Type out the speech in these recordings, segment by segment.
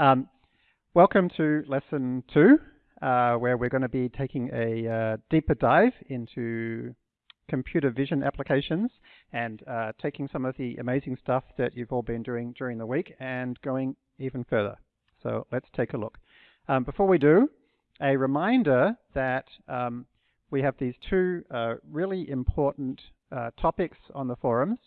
Um, welcome to lesson two, uh, where we're going to be taking a uh, deeper dive into computer vision applications and uh, taking some of the amazing stuff that you've all been doing during the week and going even further. So let's take a look. Um, before we do, a reminder that um, we have these two uh, really important uh, topics on the forums.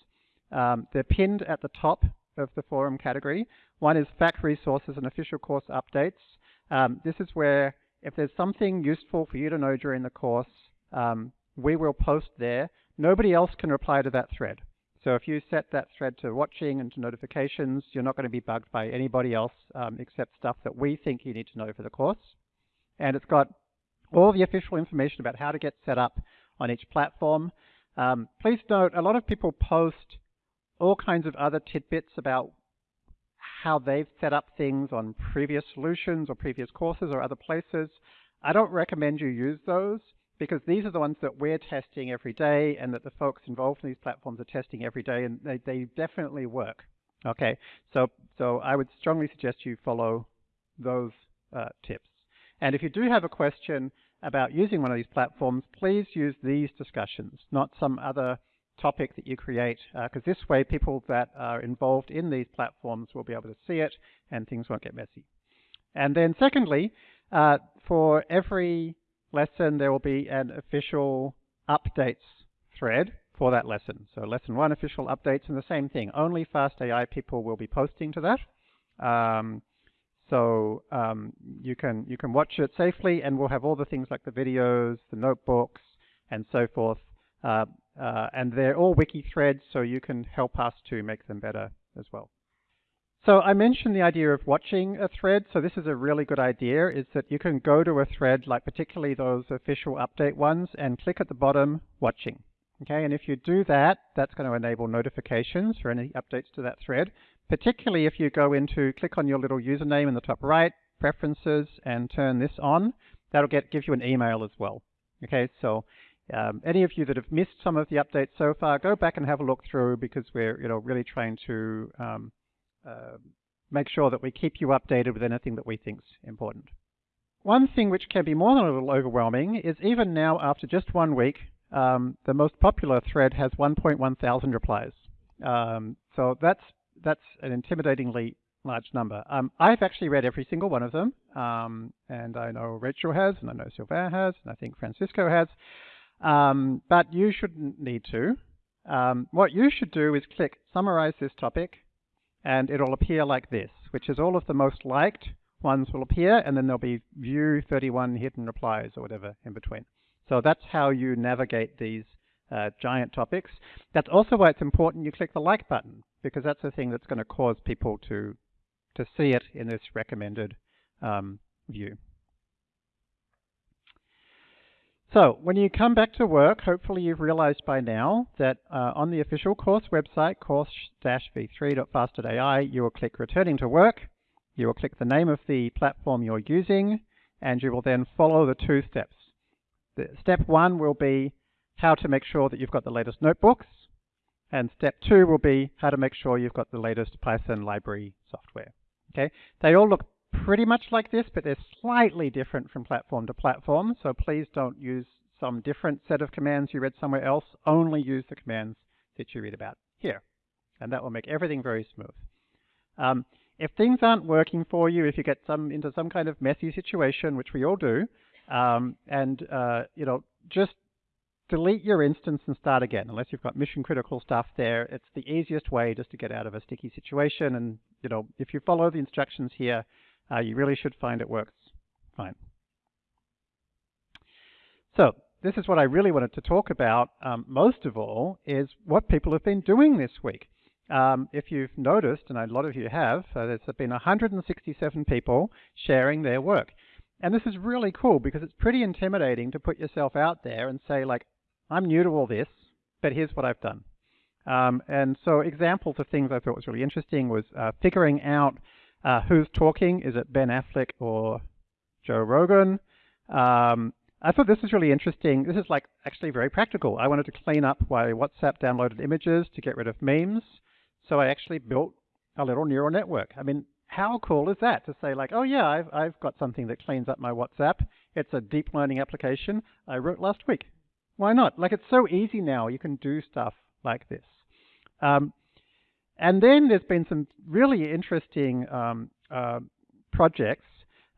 Um, they're pinned at the top of the forum category. One is FAQ resources and official course updates. Um, this is where if there's something useful for you to know during the course, um, we will post there. Nobody else can reply to that thread. So if you set that thread to watching and to notifications, you're not going to be bugged by anybody else um, except stuff that we think you need to know for the course. And it's got all the official information about how to get set up on each platform. Um, please note, a lot of people post all kinds of other tidbits about how they've set up things on previous solutions or previous courses or other places. I don't recommend you use those because these are the ones that we're testing every day and that the folks involved in these platforms are testing every day and they, they definitely work. Okay, so, so I would strongly suggest you follow those uh, tips. And if you do have a question about using one of these platforms, please use these discussions, not some other topic that you create, because uh, this way people that are involved in these platforms will be able to see it and things won't get messy. And then secondly, uh, for every lesson, there will be an official updates thread for that lesson. So lesson one official updates and the same thing. Only Fast AI people will be posting to that. Um, so um, you can you can watch it safely, and we'll have all the things like the videos, the notebooks, and so forth. Uh, uh, and they're all wiki threads, so you can help us to make them better as well. So I mentioned the idea of watching a thread. So this is a really good idea, is that you can go to a thread, like particularly those official update ones, and click at the bottom, watching. Okay, and if you do that, that's going to enable notifications for any updates to that thread, particularly if you go into, click on your little username in the top right, preferences, and turn this on. That'll get give you an email as well. Okay, so um, any of you that have missed some of the updates so far, go back and have a look through because we're you know really trying to um, uh, make sure that we keep you updated with anything that we think is important. One thing which can be more than a little overwhelming is even now after just one week, um, the most popular thread has 1.1 thousand replies. Um, so that's that's an intimidatingly large number. Um, I've actually read every single one of them, um, and I know Rachel has, and I know Sylvain has, and I think Francisco has, um, but you shouldn't need to. Um, what you should do is click Summarize this topic, and it'll appear like this, which is all of the most liked ones will appear, and then there'll be view 31 hidden replies or whatever in between. So that's how you navigate these uh, giant topics. That's also why it's important you click the like button, because that's the thing that's going to cause people to, to see it in this recommended um, view. So when you come back to work, hopefully you've realized by now that uh, on the official course website, course-v3.fast.ai, you will click Returning to Work, you will click the name of the platform you're using, and you will then follow the two steps. The step one will be how to make sure that you've got the latest notebooks, and step two will be how to make sure you've got the latest Python library software. Okay, They all look pretty much like this, but they're slightly different from platform to platform. So please don't use some different set of commands you read somewhere else. Only use the commands that you read about here. And that will make everything very smooth. Um, if things aren't working for you, if you get some into some kind of messy situation, which we all do, um, and uh, you know, just delete your instance and start again. Unless you've got mission critical stuff there, it's the easiest way just to get out of a sticky situation. And you know, if you follow the instructions here, uh, you really should find it works fine. So this is what I really wanted to talk about um, most of all is what people have been doing this week. Um, if you've noticed, and a lot of you have, uh, there's been 167 people sharing their work. And this is really cool because it's pretty intimidating to put yourself out there and say like, I'm new to all this, but here's what I've done. Um, and so examples of things I thought was really interesting was uh, figuring out uh, who's talking? Is it Ben Affleck or Joe Rogan? Um, I thought this was really interesting. This is like actually very practical. I wanted to clean up my WhatsApp downloaded images to get rid of memes. So I actually built a little neural network. I mean, how cool is that to say like, oh yeah, I've, I've got something that cleans up my WhatsApp. It's a deep learning application I wrote last week. Why not? Like it's so easy now. You can do stuff like this. Um, and then there's been some really interesting um, uh, projects.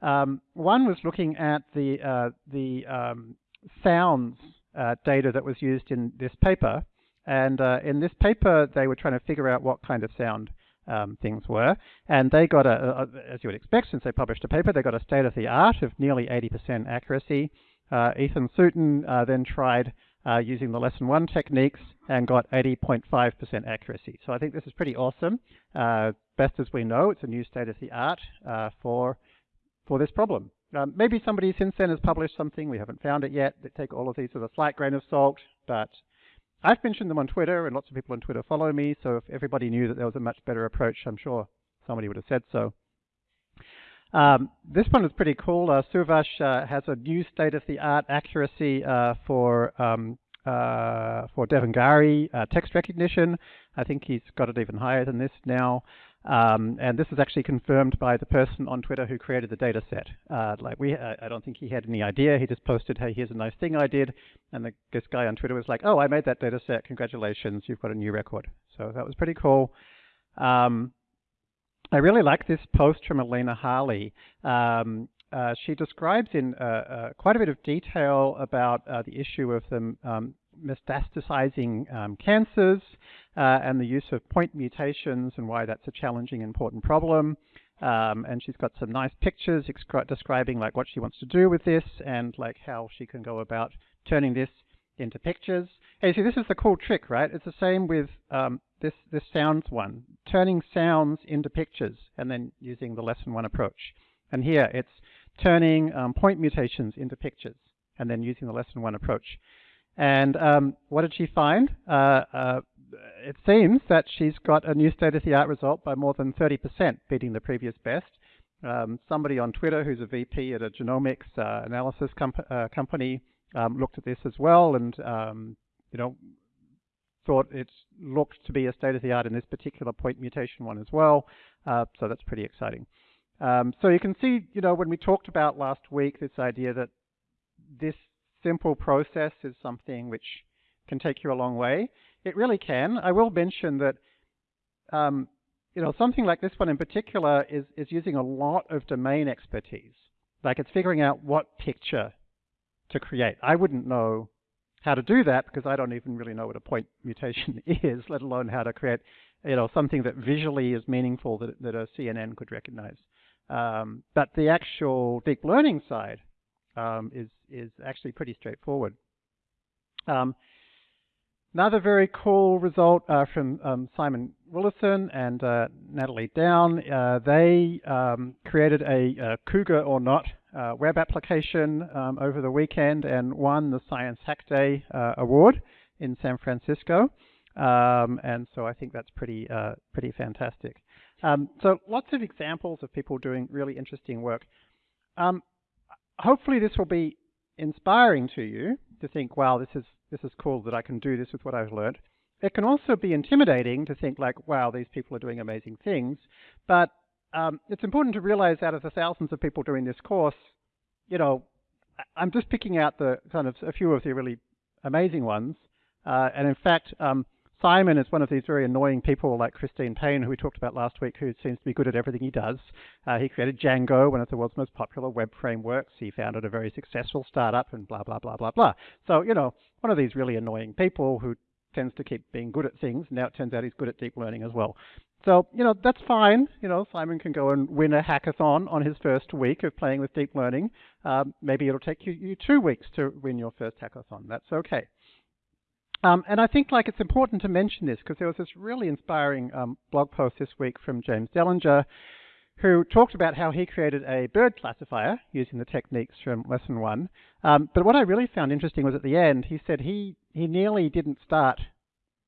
Um, one was looking at the uh, the um, sounds uh, data that was used in this paper, and uh, in this paper they were trying to figure out what kind of sound um, things were, and they got a, a, as you would expect, since they published a paper, they got a state of the art of nearly 80% accuracy. Uh, Ethan Sutton uh, then tried uh, using the lesson one techniques and got 80.5% accuracy. So I think this is pretty awesome. Uh, best as we know, it's a new state of the art uh, for for this problem. Um, maybe somebody since then has published something, we haven't found it yet, that take all of these with a slight grain of salt, but I've mentioned them on Twitter, and lots of people on Twitter follow me, so if everybody knew that there was a much better approach, I'm sure somebody would have said so. Um, this one is pretty cool. Uh, uh, has a new state-of-the-art accuracy uh, for um, uh, for Devanagari uh, text recognition. I think he's got it even higher than this now. Um, and this is actually confirmed by the person on Twitter who created the data set. Uh, like we, I don't think he had any idea. He just posted, "Hey, here's a nice thing I did," and the, this guy on Twitter was like, "Oh, I made that data set. Congratulations, you've got a new record." So that was pretty cool. Um, I really like this post from Elena Harley. Um, uh, she describes in uh, uh, quite a bit of detail about uh, the issue of the um, metastasizing um, cancers uh, and the use of point mutations and why that's a challenging, important problem. Um, and she's got some nice pictures describing like what she wants to do with this and like how she can go about turning this into pictures. Hey, see, this is the cool trick, right? It's the same with um, this this sounds one, turning sounds into pictures and then using the lesson one approach. And here it's turning um, point mutations into pictures and then using the lesson one approach. And um, what did she find? Uh, uh, it seems that she's got a new state-of-the-art result by more than 30%, beating the previous best. Um, somebody on Twitter who's a VP at a genomics uh, analysis comp uh, company um, looked at this as well and, um, you know, thought it looked to be a state-of-the-art in this particular point mutation one as well. Uh, so that's pretty exciting. Um, so you can see, you know, when we talked about last week, this idea that this simple process is something which can take you a long way. It really can. I will mention that, um, you know, something like this one in particular is, is using a lot of domain expertise. Like it's figuring out what picture to create. I wouldn't know how to do that because I don't even really know what a point mutation is, let alone how to create, you know, something that visually is meaningful that, that a CNN could recognize. Um, but the actual deep learning side um, is is actually pretty straightforward. Um, another very cool result uh, from um, Simon Willison and uh, Natalie Downe. Uh, they um, created a, a, Cougar or Not uh, web application um, over the weekend and won the Science Hack Day uh, award in San Francisco. and so I think that's pretty uh, pretty fantastic. Um, so lots of examples of people doing really interesting work. Um, hopefully this will be inspiring to you to think, wow, this is, this is cool that I can do this with what I've learned. It can also be intimidating to think like, wow, these people are doing amazing things. But um, it's important to realize out of the thousands of people doing this course, you know, I'm just picking out the kind of a few of the really amazing ones. Uh, and in fact, um, Simon is one of these very annoying people like Christine Payne, who we talked about last week, who seems to be good at everything he does. Uh, he created Django, one of the world's most popular web frameworks. He founded a very successful startup and blah, blah, blah, blah, blah. So, you know, one of these really annoying people who tends to keep being good at things. Now it turns out he's good at deep learning as well. So, you know, that's fine. You know, Simon can go and win a hackathon on his first week of playing with deep learning. Um, maybe it'll take you, you two weeks to win your first hackathon. That's okay. Um, and I think like it's important to mention this because there was this really inspiring um, blog post this week from James Dellinger who talked about how he created a bird classifier using the techniques from lesson one. Um, but what I really found interesting was at the end, he said he, he nearly didn't start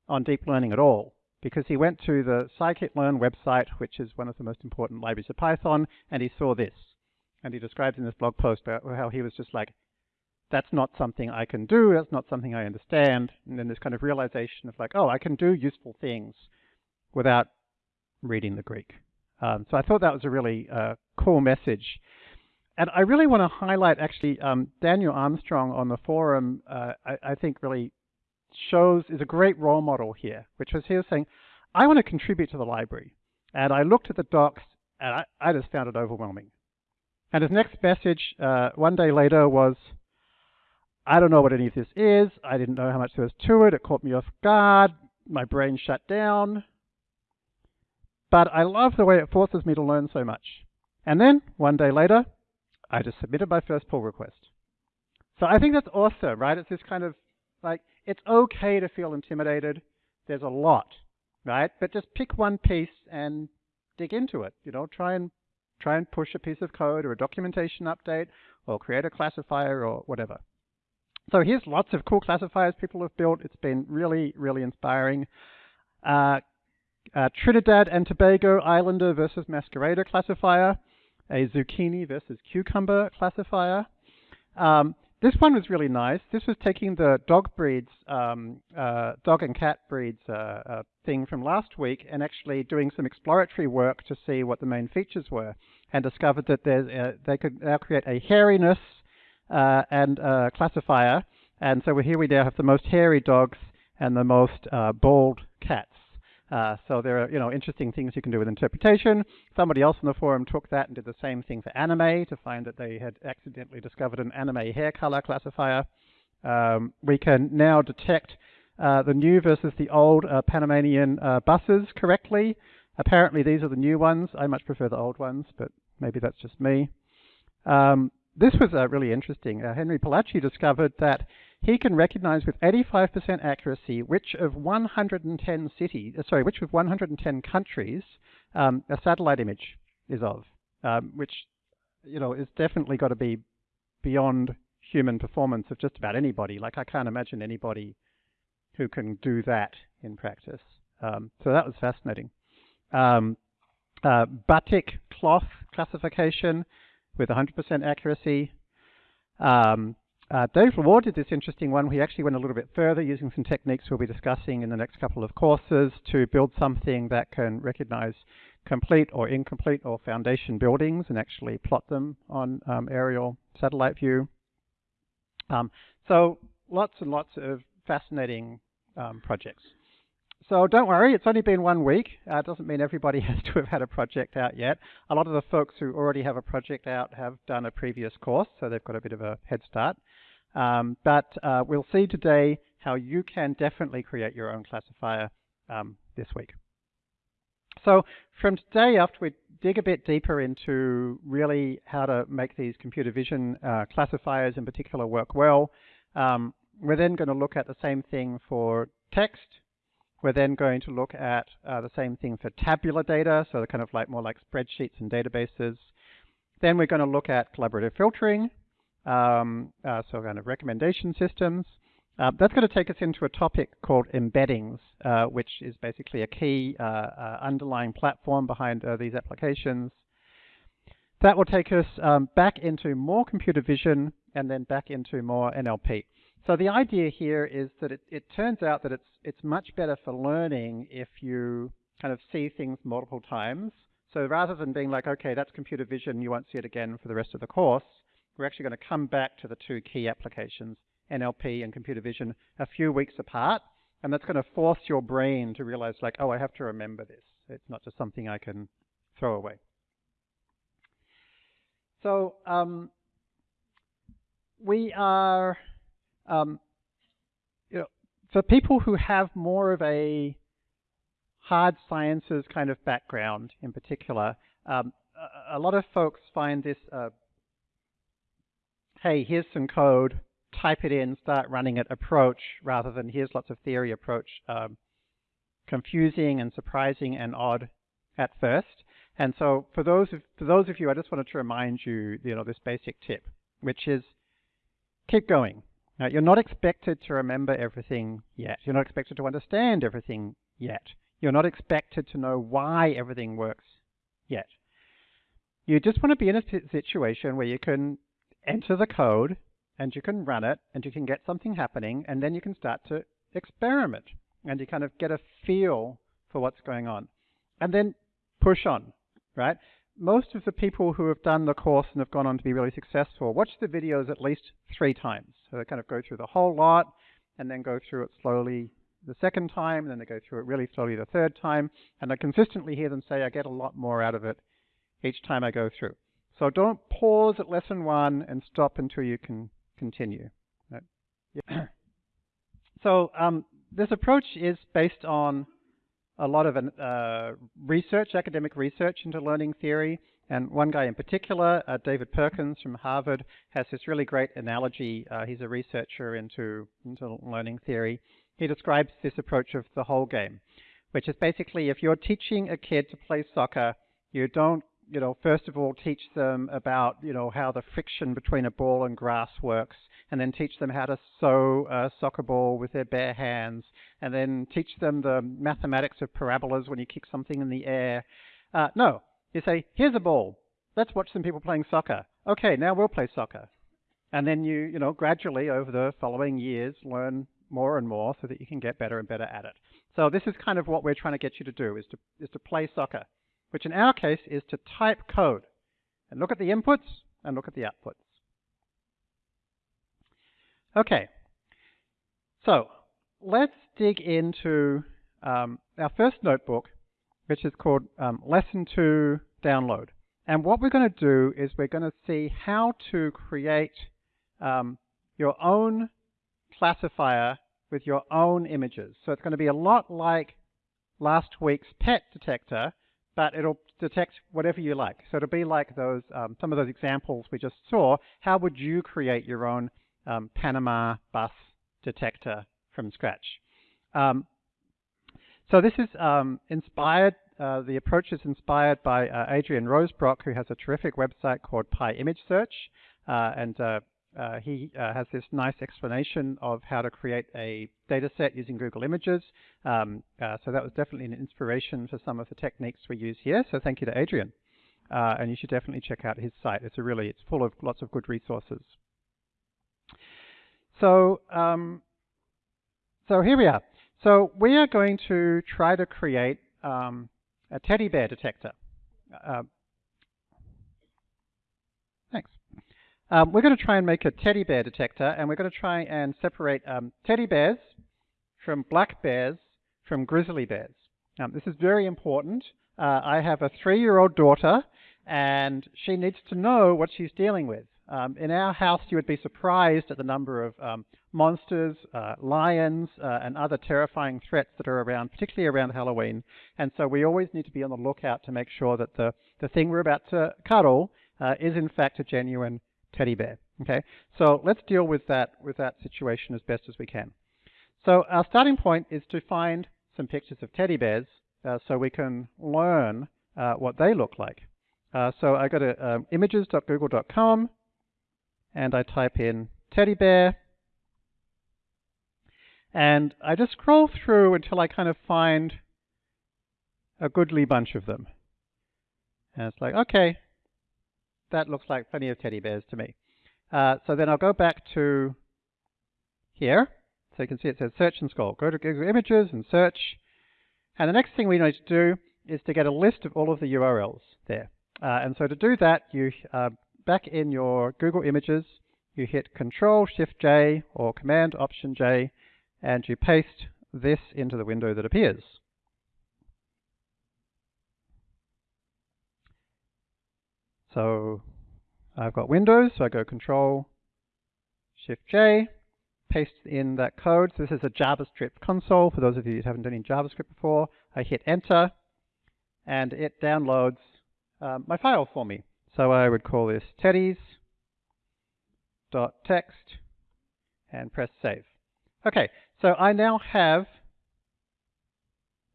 on deep learning at all because he went to the scikit-learn website, which is one of the most important libraries of Python, and he saw this. And he describes in this blog post how he was just like, that's not something I can do, that's not something I understand. And then this kind of realization of like, oh, I can do useful things without reading the Greek. Um, so I thought that was a really uh, cool message. And I really want to highlight actually um, Daniel Armstrong on the forum, uh, I, I, think really shows, is a great role model here, which was he was saying, I want to contribute to the library. And I looked at the docs and I, I just found it overwhelming. And his next message uh, one day later was, I don't know what any of this is. I didn't know how much there was to it. It caught me off guard. My brain shut down. But I love the way it forces me to learn so much. And then, one day later, I just submitted my first pull request. So I think that's awesome, right? It's this kind of like, it's okay to feel intimidated. There's a lot, right? But just pick one piece and dig into it. You know, try and try and push a piece of code or a documentation update or create a classifier or whatever. So here's lots of cool classifiers people have built. It's been really, really inspiring. Uh, uh, Trinidad and Tobago Islander versus Masquerader classifier, a zucchini versus cucumber classifier. Um, this one was really nice. This was taking the dog breeds, um, uh, dog and cat breeds uh, uh, thing from last week and actually doing some exploratory work to see what the main features were and discovered that uh, they could now create a hairiness uh, and classifier. And so here we now have the most hairy dogs and the most bald cats. Uh, so there are, you know, interesting things you can do with interpretation. Somebody else on the forum took that and did the same thing for anime to find that they had accidentally discovered an anime hair color classifier. Um, we can now detect uh, the new versus the old uh, Panamanian uh, buses correctly. Apparently these are the new ones. I much prefer the old ones, but maybe that's just me. Um, this was uh, really interesting. Uh, Henri Palacci discovered that he can recognize with 85% accuracy which of 110 cities, uh, sorry, which of 110 countries um, a satellite image is of, um, which you know is definitely got to be beyond human performance of just about anybody. Like I can't imagine anybody who can do that in practice. Um, so that was fascinating. Um, uh, batik cloth classification with 100% accuracy. Um, uh, Dave Lawar did this interesting one. He actually went a little bit further using some techniques we'll be discussing in the next couple of courses to build something that can recognize complete or incomplete or foundation buildings and actually plot them on um, aerial satellite view. Um, so lots and lots of fascinating um, projects. So don't worry, it's only been one week. Uh, it doesn't mean everybody has to have had a project out yet. A lot of the folks who already have a project out have done a previous course, so they've got a bit of a head start. Um, but uh, we'll see today how you can definitely create your own classifier um, this week. So from today, after we dig a bit deeper into really how to make these computer vision uh, classifiers in particular work well, um, we're then going to look at the same thing for text. We're then going to look at uh, the same thing for tabular data, so kind of like more like spreadsheets and databases. Then we're going to look at collaborative filtering, um, uh, so kind of recommendation systems. Uh, that's going to take us into a topic called embeddings, uh, which is basically a key uh, uh, underlying platform behind uh, these applications. That will take us um, back into more computer vision and then back into more NLP. So the idea here is that it, it turns out that it's, it's much better for learning if you kind of see things multiple times. So rather than being like, okay, that's computer vision, you won't see it again for the rest of the course, we're actually going to come back to the two key applications, NLP and computer vision, a few weeks apart. And that's going to force your brain to realize like, oh, I have to remember this. It's not just something I can throw away. So um, we are, um, you know, for people who have more of a hard sciences kind of background in particular, um, a, a, lot of folks find this uh, hey, here's some code, type it in, start running it approach, rather than here's lots of theory approach, um, confusing and surprising and odd at first. And so for those of, for those of you, I just wanted to remind you, you know, this basic tip, which is keep going. Now, you're not expected to remember everything yet. You're not expected to understand everything yet. You're not expected to know why everything works yet. You just want to be in a situation where you can enter the code and you can run it and you can get something happening and then you can start to experiment and you kind of get a feel for what's going on. And then push on. right? Most of the people who have done the course and have gone on to be really successful watch the videos at least three times. So they kind of go through the whole lot and then go through it slowly the second time, and then they go through it really slowly the third time, and I consistently hear them say, I get a lot more out of it each time I go through. So don't pause at lesson one and stop until you can continue. Right? Yeah. so um, this approach is based on a lot of uh, research, academic research into learning theory. And one guy in particular, uh, David Perkins from Harvard, has this really great analogy. Uh, he's a researcher into, into learning theory. He describes this approach of the whole game, which is basically if you're teaching a kid to play soccer, you don't you know, first of all, teach them about, you know, how the friction between a ball and grass works, and then teach them how to sew a soccer ball with their bare hands, and then teach them the mathematics of parabolas when you kick something in the air. Uh, no, you say, here's a ball. Let's watch some people playing soccer. Okay, now we'll play soccer. And then you, you know, gradually over the following years learn more and more so that you can get better and better at it. So this is kind of what we're trying to get you to do, is to, is to play soccer which in our case is to type code and look at the inputs and look at the outputs. Okay, so let's dig into um, our first notebook, which is called um, Lesson 2 Download. And what we're going to do is we're going to see how to create um, your own classifier with your own images. So it's going to be a lot like last week's pet detector, but it'll detect whatever you like. So it'll be like those um, some of those examples we just saw. How would you create your own um, Panama bus detector from scratch? Um, so this is um, inspired, uh, the approach is inspired by uh, Adrian Rosebrock, who has a terrific website called PyImageSearch. Uh, and uh, uh, he uh, has this nice explanation of how to create a data set using Google Images. Um, uh, so that was definitely an inspiration for some of the techniques we use here. So thank you to Adrian. Uh, and you should definitely check out his site. It's a really, it's full of lots of good resources. So, um, so here we are. So we are going to try to create um, a teddy bear detector. Uh, Um, we're going to try and make a teddy bear detector, and we're going to try and separate um, teddy bears from black bears from grizzly bears. Um, this is very important. Uh, I have a three-year-old daughter, and she needs to know what she's dealing with. Um, in our house, you would be surprised at the number of um, monsters, uh, lions, uh, and other terrifying threats that are around, particularly around Halloween. And so we always need to be on the lookout to make sure that the, the thing we're about to cuddle uh, is in fact a genuine teddy bear. Okay, so let's deal with that with that situation as best as we can. So our starting point is to find some pictures of teddy bears uh, so we can learn uh, what they look like. Uh, so I go to um, images.google.com and I type in teddy bear and I just scroll through until I kind of find a goodly bunch of them. And it's like, okay, that looks like plenty of teddy bears to me. Uh, so then I'll go back to here. So you can see it says search and scroll. Go to Google Images and search. And the next thing we need to do is to get a list of all of the URLs there. Uh, and so to do that, you uh, back in your Google Images, you hit Control Shift J or Command Option J, and you paste this into the window that appears. So I've got Windows, so I go Control Shift J, paste in that code. So this is a JavaScript console. For those of you who haven't done any JavaScript before, I hit Enter, and it downloads um, my file for me. So I would call this teddies.txt and press Save. Okay, so I now have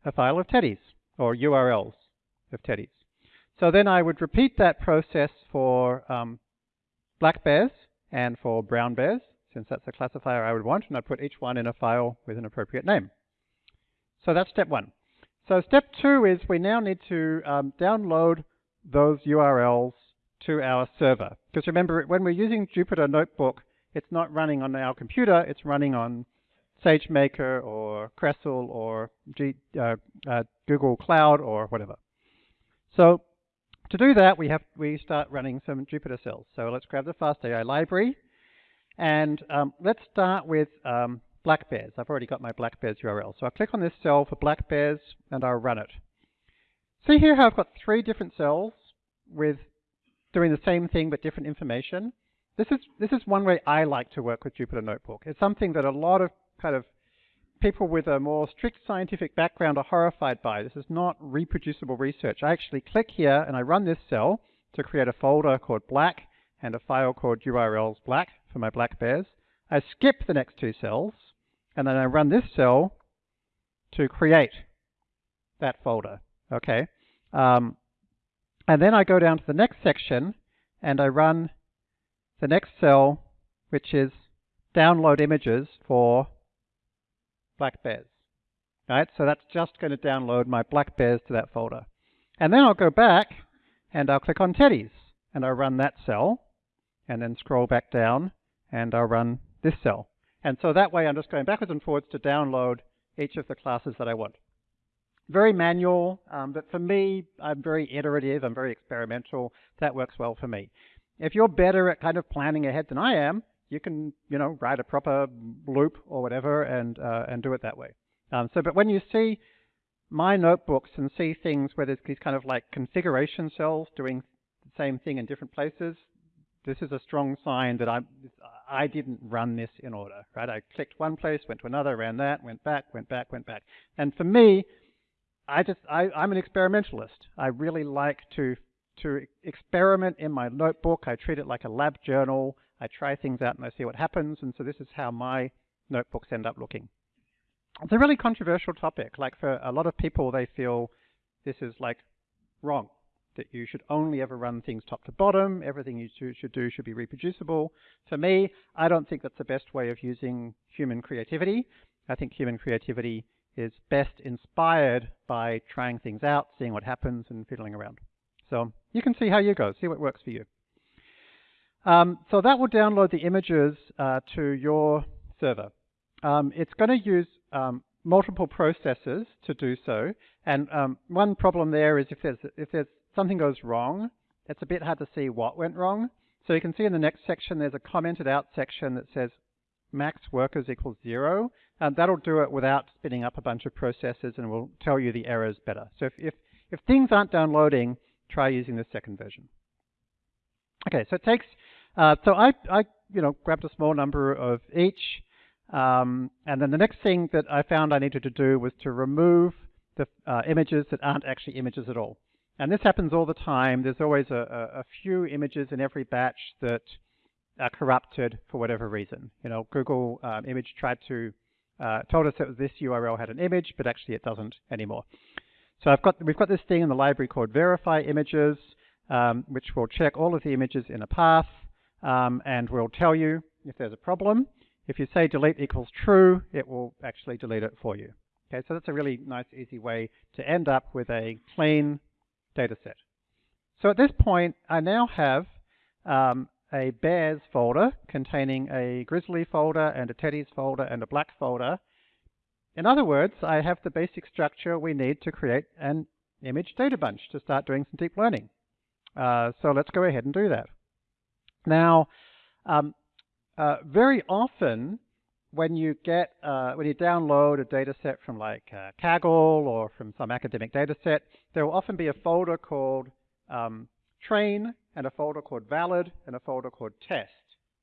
a file of teddies, or URLs of teddies. So then I would repeat that process for um, black bears and for brown bears, since that's the classifier I would want, and I'd put each one in a file with an appropriate name. So that's step one. So step two is we now need to um, download those URLs to our server. Because remember, when we're using Jupyter Notebook, it's not running on our computer, it's running on SageMaker or Crestle or G, uh, uh, Google Cloud or whatever. So To do that, we have we start running some Jupyter cells. So let's grab the FastAI library, and um, let's start with um, black bears. I've already got my black bears URL. So I'll click on this cell for black bears, and I'll run it. See here how I've got three different cells with doing the same thing but different information. This is this is one way I like to work with Jupyter Notebook. It's something that a lot of kind of people with a more strict scientific background are horrified by. This is not reproducible research. I actually click here and I run this cell to create a folder called black and a file called URLs black for my black bears. I skip the next two cells and then I run this cell to create that folder. Okay. Um, and then I go down to the next section and I run the next cell, which is download images for black bears. Right, so that's just going to download my black bears to that folder. And then I'll go back and I'll click on teddies and I'll run that cell and then scroll back down and I'll run this cell. And so that way I'm just going backwards and forwards to download each of the classes that I want. Very manual, um, but for me, I'm very iterative, I'm very experimental. That works well for me. If you're better at kind of planning ahead than I am, you can, you know, write a proper loop or whatever and, uh, and do it that way. Um, so, but when you see my notebooks and see things where there's these kind of like configuration cells doing the same thing in different places, this is a strong sign that I, I didn't run this in order, right? I clicked one place, went to another, ran that, went back, went back, went back. And for me, I just, I, I'm an experimentalist. I really like to, to experiment in my notebook. I treat it like a lab journal. I try things out and I see what happens, and so this is how my notebooks end up looking. It's a really controversial topic. Like for a lot of people, they feel this is like wrong, that you should only ever run things top to bottom, everything you should do should be reproducible. For me, I don't think that's the best way of using human creativity. I think human creativity is best inspired by trying things out, seeing what happens, and fiddling around. So you can see how you go, see what works for you. Um, so that will download the images uh, to your server. Um, it's going to use um, multiple processes to do so. And um, one problem there is if there's, if there's something goes wrong, it's a bit hard to see what went wrong. So you can see in the next section, there's a commented out section that says max workers equals zero. And that'll do it without spinning up a bunch of processes and will tell you the errors better. So if, if, if things aren't downloading, try using the second version. Okay, so it takes, uh, so I, I, you know, grabbed a small number of each, um, and then the next thing that I found I needed to do was to remove the uh, images that aren't actually images at all. And this happens all the time. There's always a, a, a few images in every batch that are corrupted for whatever reason. You know, Google um, image tried to, uh, told us that this URL had an image, but actually it doesn't anymore. So I've got, we've got this thing in the library called verify images um, which will check all of the images in a path um, and will tell you if there's a problem. If you say delete equals true, it will actually delete it for you. Okay, so that's a really nice, easy way to end up with a clean data set. So at this point, I now have um, a bears folder containing a grizzly folder and a teddies folder and a black folder. In other words, I have the basic structure we need to create an image data bunch to start doing some deep learning. Uh, so let's go ahead and do that. Now, um, uh, very often when you get uh, when you download a data set from like uh, Kaggle or from some academic data set, there will often be a folder called um, train and a folder called valid and a folder called test,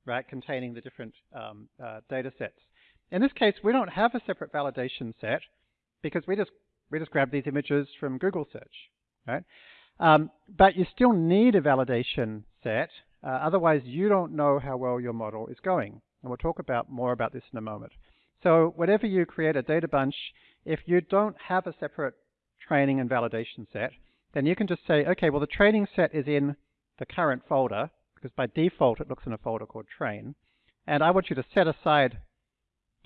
right, containing the different um, uh, data sets. In this case, we don't have a separate validation set because we just we just grab these images from Google search, right? Um, but you still need a validation set, uh, otherwise you don't know how well your model is going. And we'll talk about more about this in a moment. So whenever you create a data bunch, if you don't have a separate training and validation set, then you can just say, okay, well the training set is in the current folder, because by default it looks in a folder called train, and I want you to set aside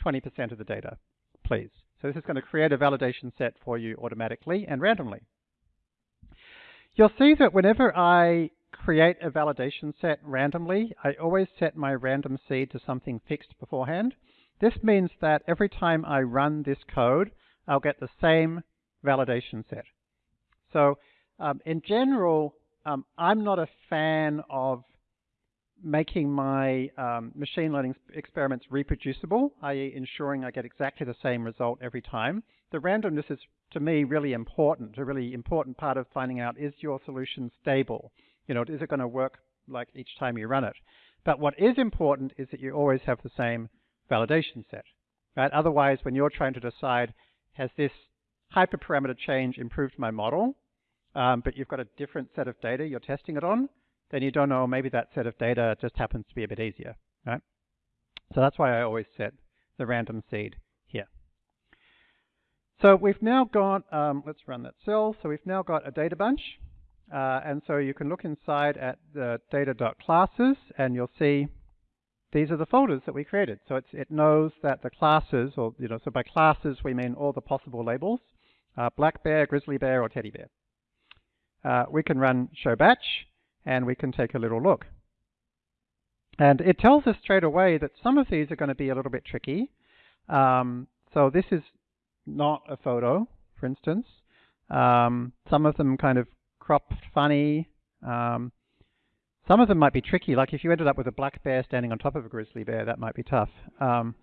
20% of the data, please. So this is going to create a validation set for you automatically and randomly. You'll see that whenever I create a validation set randomly, I always set my random seed to something fixed beforehand. This means that every time I run this code, I'll get the same validation set. So um, in general, um, I'm not a fan of making my um, machine learning experiments reproducible, i.e. ensuring I get exactly the same result every time. The randomness is, to me, really important. A really important part of finding out, is your solution stable? You know, is it going to work like each time you run it? But what is important is that you always have the same validation set. Right? Otherwise, when you're trying to decide, has this hyperparameter change improved my model, um, but you've got a different set of data you're testing it on, then you don't know, maybe that set of data just happens to be a bit easier, right? So that's why I always set the random seed here. So we've now got, um, let's run that cell. So we've now got a data bunch. Uh, and so you can look inside at the data.classes and you'll see these are the folders that we created. So it knows that the classes, or you know, so by classes we mean all the possible labels, uh, black bear, grizzly bear, or teddy bear. Uh, we can run show batch, and we can take a little look. And it tells us straight away that some of these are going to be a little bit tricky. Um, so this is not a photo, for instance. Um, some of them kind of cropped funny. Um, some of them might be tricky, like if you ended up with a black bear standing on top of a grizzly bear, that might be tough. Um,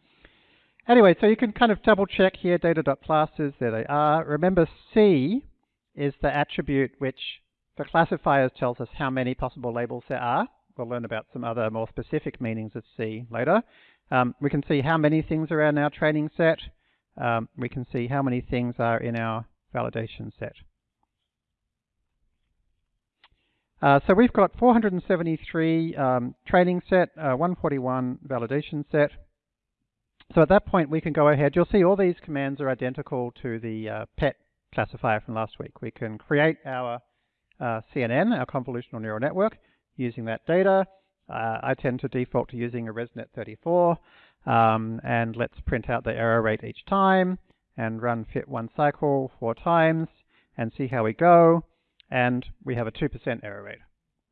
anyway, so you can kind of double check here, data.classes, there they are. Remember C is the attribute which for classifiers tells us how many possible labels there are. We'll learn about some other more specific meanings of C later. Um, we can see how many things are in our training set. Um, we can see how many things are in our validation set. Uh, so we've got 473 um, training set, uh, 141 validation set. So at that point we can go ahead, you'll see all these commands are identical to the uh, PET classifier from last week. We can create our uh, CNN, our convolutional neural network, using that data. Uh, I tend to default to using a ResNet 34, um, and let's print out the error rate each time, and run fit one cycle four times, and see how we go and we have a 2% error rate.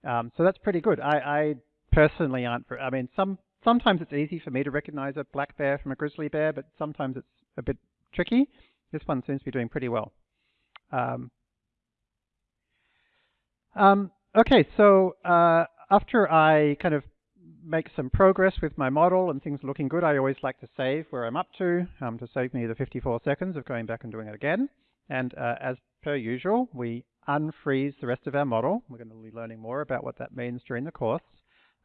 Um, so that's pretty good. I, I personally aren't, for, I mean, some sometimes it's easy for me to recognize a black bear from a grizzly bear, but sometimes it's a bit tricky. This one seems to be doing pretty well. Um, um, okay, so uh, after I kind of make some progress with my model and things looking good, I always like to save where I'm up to um, to save me the 54 seconds of going back and doing it again. And uh, as per usual, we unfreeze the rest of our model. We're going to be learning more about what that means during the course.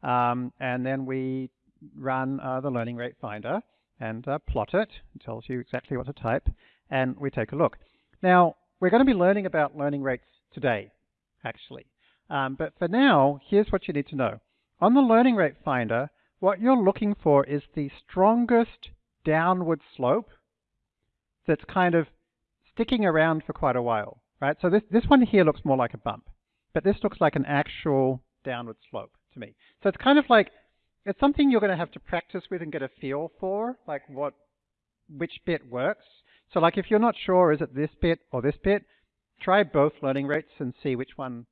Um, and then we run uh, the learning rate finder and uh, plot it. It tells you exactly what to type. And we take a look. Now, we're going to be learning about learning rates today, actually. Um, but for now, here's what you need to know. On the learning rate finder, what you're looking for is the strongest downward slope that's kind of sticking around for quite a while right? So this, this one here looks more like a bump, but this looks like an actual downward slope to me. So it's kind of like, it's something you're going to have to practice with and get a feel for, like what, which bit works. So like if you're not sure, is it this bit or this bit, try both learning rates and see which one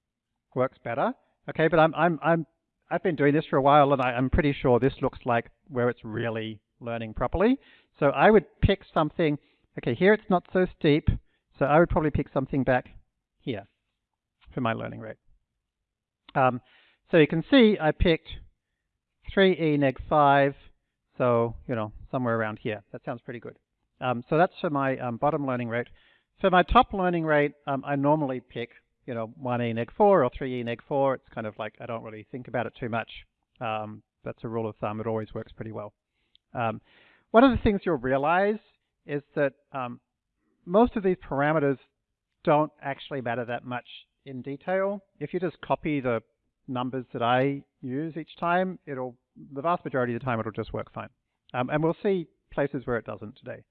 works better. Okay, but I'm, I'm, I'm, I've been doing this for a while and I, I'm pretty sure this looks like where it's really learning properly. So I would pick something, okay, here it's not so steep, so I would probably pick something back here for my learning rate. Um, so you can see I picked 3e neg 5, so, you know, somewhere around here. That sounds pretty good. Um, so that's for my um, bottom learning rate. For my top learning rate, um, I normally pick, you know, 1e neg 4 or 3e neg 4. It's kind of like I don't really think about it too much. Um, that's a rule of thumb. It always works pretty well. Um, one of the things you'll realize is that um, most of these parameters don't actually matter that much in detail. If you just copy the numbers that I use each time, it'll the vast majority of the time it'll just work fine. Um, and we'll see places where it doesn't today.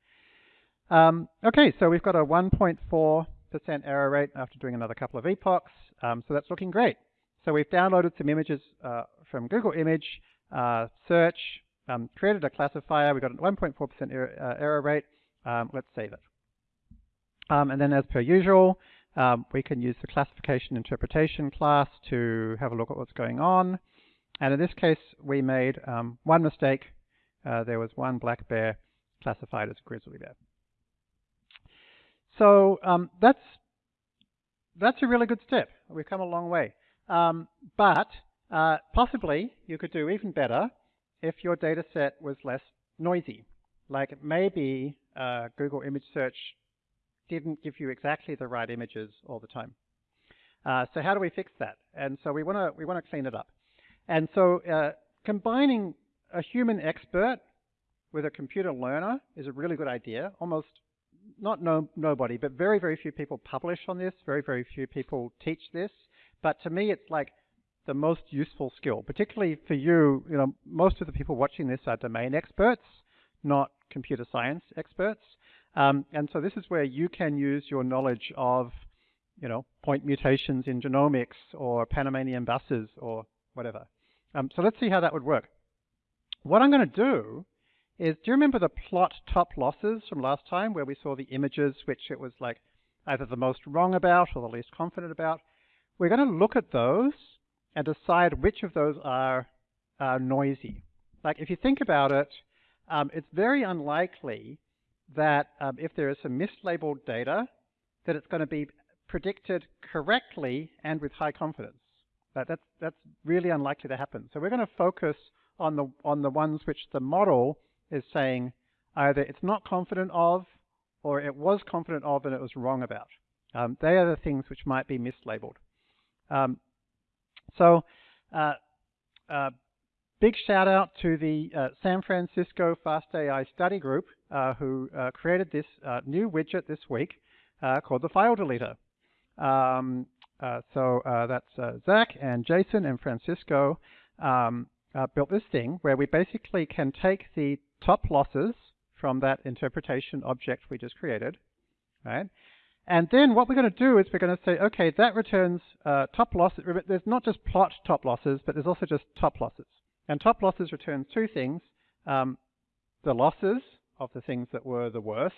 Um, okay, so we've got a 1.4% error rate after doing another couple of epochs. Um, so that's looking great. So we've downloaded some images uh, from Google Image, uh, search, um, created a classifier. We've got a 1.4% er uh, error rate. Um, let's save it. Um, and then as per usual, um, we can use the classification interpretation class to have a look at what's going on. And in this case, we made um, one mistake. Uh, there was one black bear classified as a grizzly bear. So um, that's that's a really good step. We've come a long way. Um, but uh, possibly you could do even better if your data set was less noisy. Like maybe uh, Google image search didn't give you exactly the right images all the time. Uh, so how do we fix that? And so we want to we want to clean it up. And so uh, combining a human expert with a computer learner is a really good idea. Almost not no, nobody, but very, very few people publish on this. Very, very few people teach this. But to me, it's like the most useful skill, particularly for you. You know, most of the people watching this are domain experts, not computer science experts. Um, and so this is where you can use your knowledge of, you know, point mutations in genomics or Panamanian buses or whatever. Um, so let's see how that would work. What I'm going to do is, do you remember the plot top losses from last time where we saw the images which it was like either the most wrong about or the least confident about? We're going to look at those and decide which of those are noisy. Like if you think about it, um, it's very unlikely that um, if there is some mislabeled data, that it's going to be predicted correctly and with high confidence. That, that's, that's really unlikely to happen. So we're going to focus on the, on the ones which the model is saying either it's not confident of or it was confident of and it was wrong about. Um, they are the things which might be mislabeled. Um, so uh, uh, big shout out to the uh, San Francisco FastAI study group uh, who uh, created this uh, new widget this week called the file deleter. Um, so that's Zach and Jason and Francisco um, built this thing where we basically can take the top losses from that interpretation object we just created, right? And then what we're going to do is we're going to say, okay, that returns uh, top losses. There's not just plot top losses, but there's also just top losses. And top losses returns two things, um, the losses of the things that were the worst,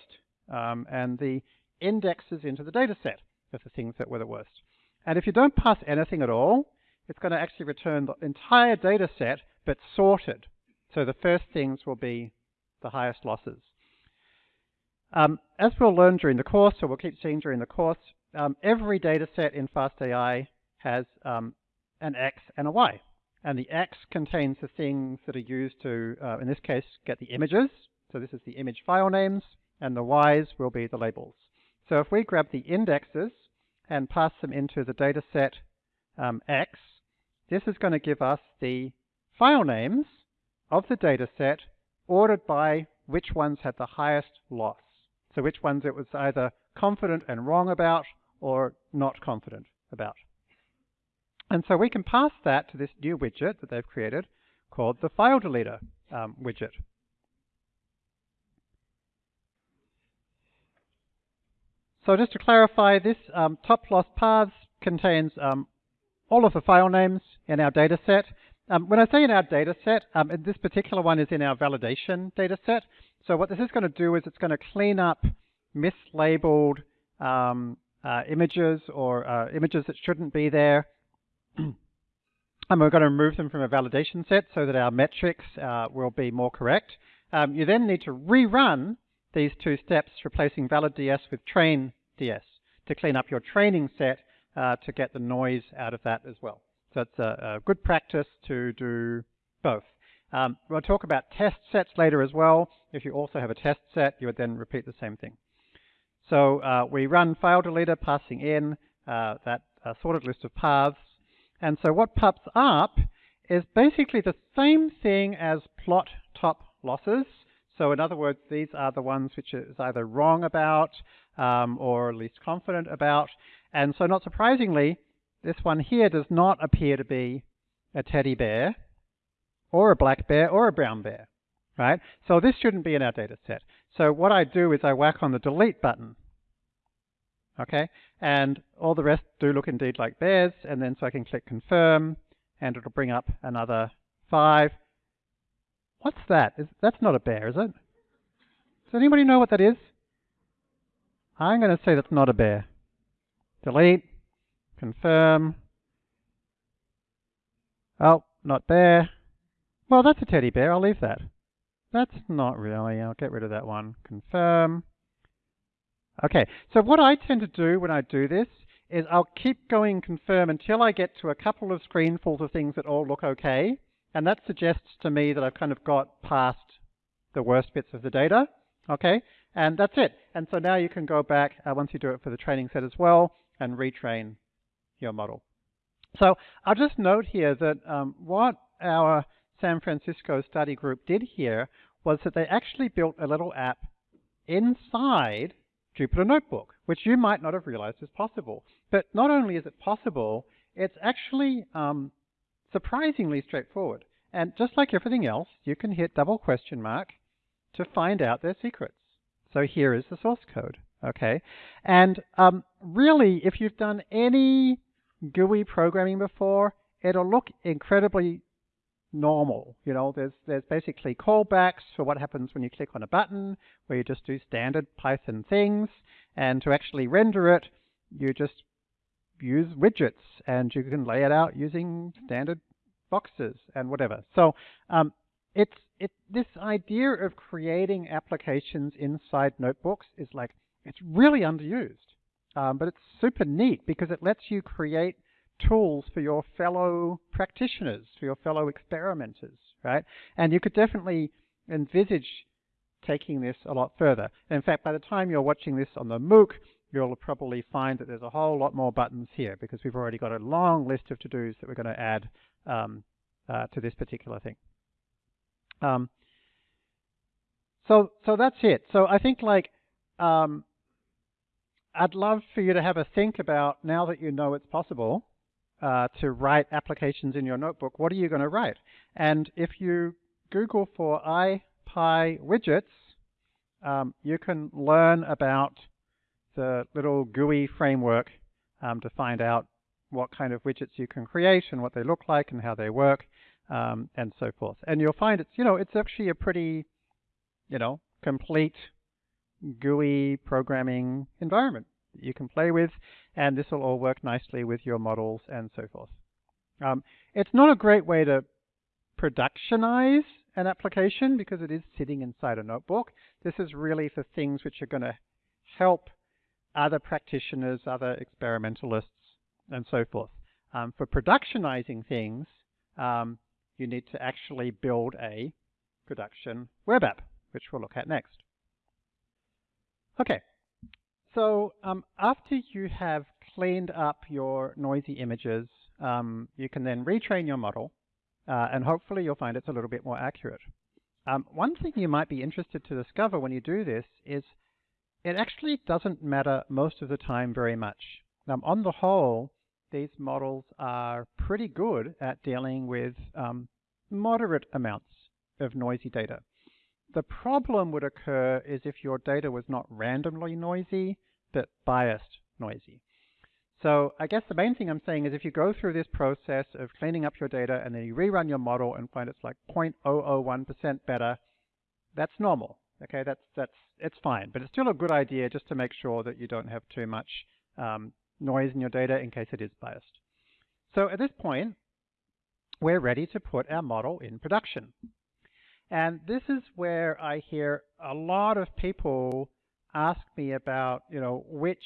um, and the indexes into the data set of the things that were the worst. And if you don't pass anything at all, it's going to actually return the entire data set, but sorted. So the first things will be the highest losses. Um, as we'll learn during the course, or we'll keep seeing during the course, um, every data set in FastAI has um, an X and a Y. And the X contains the things that are used to, uh, in this case, get the images. So this is the image file names, and the Ys will be the labels. So if we grab the indexes and pass them into the data set um, X, this is going to give us the file names of the data set ordered by which ones had the highest loss. So which ones it was either confident and wrong about or not confident about. And so we can pass that to this new widget that they've created called the file deleter um, widget. So just to clarify, this um, top loss paths contains um, all of the file names in our data set. Um, when I say in our data set, um, this particular one is in our validation data set. So what this is going to do is it's going to clean up mislabeled um, uh, images or uh, images that shouldn't be there. and we're going to remove them from a validation set so that our metrics uh, will be more correct. Um, you then need to rerun these two steps, replacing valid DS with train DS to clean up your training set uh, to get the noise out of that as well. So it's a, a good practice to do both. Um, we'll talk about test sets later as well. If you also have a test set, you would then repeat the same thing. So uh, we run file deleter passing in uh, that uh, sorted list of paths. And so what pops up is basically the same thing as plot top losses. So in other words, these are the ones which is either wrong about um, or least confident about. And so not surprisingly, this one here does not appear to be a teddy bear or a black bear or a brown bear, right? So this shouldn't be in our data set. So what I do is I whack on the delete button, okay? And all the rest do look indeed like bears, and then so I can click confirm, and it'll bring up another five. What's that? Is, that's not a bear, is it? Does anybody know what that is? I'm going to say that's not a bear. Delete confirm. Oh, not bear. Well, that's a teddy bear. I'll leave that. That's not really. I'll get rid of that one. Confirm. Okay, so what I tend to do when I do this is I'll keep going confirm until I get to a couple of screenfuls of things that all look okay. And that suggests to me that I've kind of got past the worst bits of the data. Okay, and that's it. And so now you can go back, uh, once you do it for the training set as well, and retrain your model. So I'll just note here that um, what our San Francisco study group did here was that they actually built a little app inside Jupyter Notebook, which you might not have realized is possible. But not only is it possible, it's actually um, surprisingly straightforward. And just like everything else, you can hit double question mark to find out their secrets. So here is the source code, okay? And um, really, if you've done any GUI programming before, it'll look incredibly normal. You know, there's there's basically callbacks for what happens when you click on a button, where you just do standard Python things, and to actually render it, you just use widgets, and you can lay it out using standard boxes and whatever. So um, it's it this idea of creating applications inside notebooks is like it's really underused, um, but it's super neat because it lets you create tools for your fellow practitioners, for your fellow experimenters, right? And you could definitely envisage taking this a lot further. In fact, by the time you're watching this on the MOOC, you'll probably find that there's a whole lot more buttons here because we've already got a long list of to-dos that we're going to add um, uh, to this particular thing. Um, so, so that's it. So I think like um, I'd love for you to have a think about now that you know it's possible uh, to write applications in your notebook, what are you going to write? And if you Google for IPy widgets, um, you can learn about the little GUI framework um, to find out what kind of widgets you can create and what they look like and how they work um, and so forth. And you'll find it's, you know, it's actually a pretty, you know, complete GUI programming environment you can play with, and this will all work nicely with your models and so forth. Um, it's not a great way to productionize an application because it is sitting inside a notebook. This is really for things which are going to help other practitioners, other experimentalists, and so forth. Um, for productionizing things, um, you need to actually build a production web app, which we'll look at next. Okay, so um, after you have cleaned up your noisy images, um, you can then retrain your model, uh, and hopefully you'll find it's a little bit more accurate. Um, one thing you might be interested to discover when you do this is it actually doesn't matter most of the time very much. Um, on the whole, these models are pretty good at dealing with um, moderate amounts of noisy data. The problem would occur is if your data was not randomly noisy, but biased noisy. So I guess the main thing I'm saying is if you go through this process of cleaning up your data and then you rerun your model and find it's like 0.001% better, that's normal. Okay, that's that's it's fine, but it's still a good idea just to make sure that you don't have too much um, noise in your data in case it is biased. So at this point, we're ready to put our model in production. And this is where I hear a lot of people ask me about, you know, which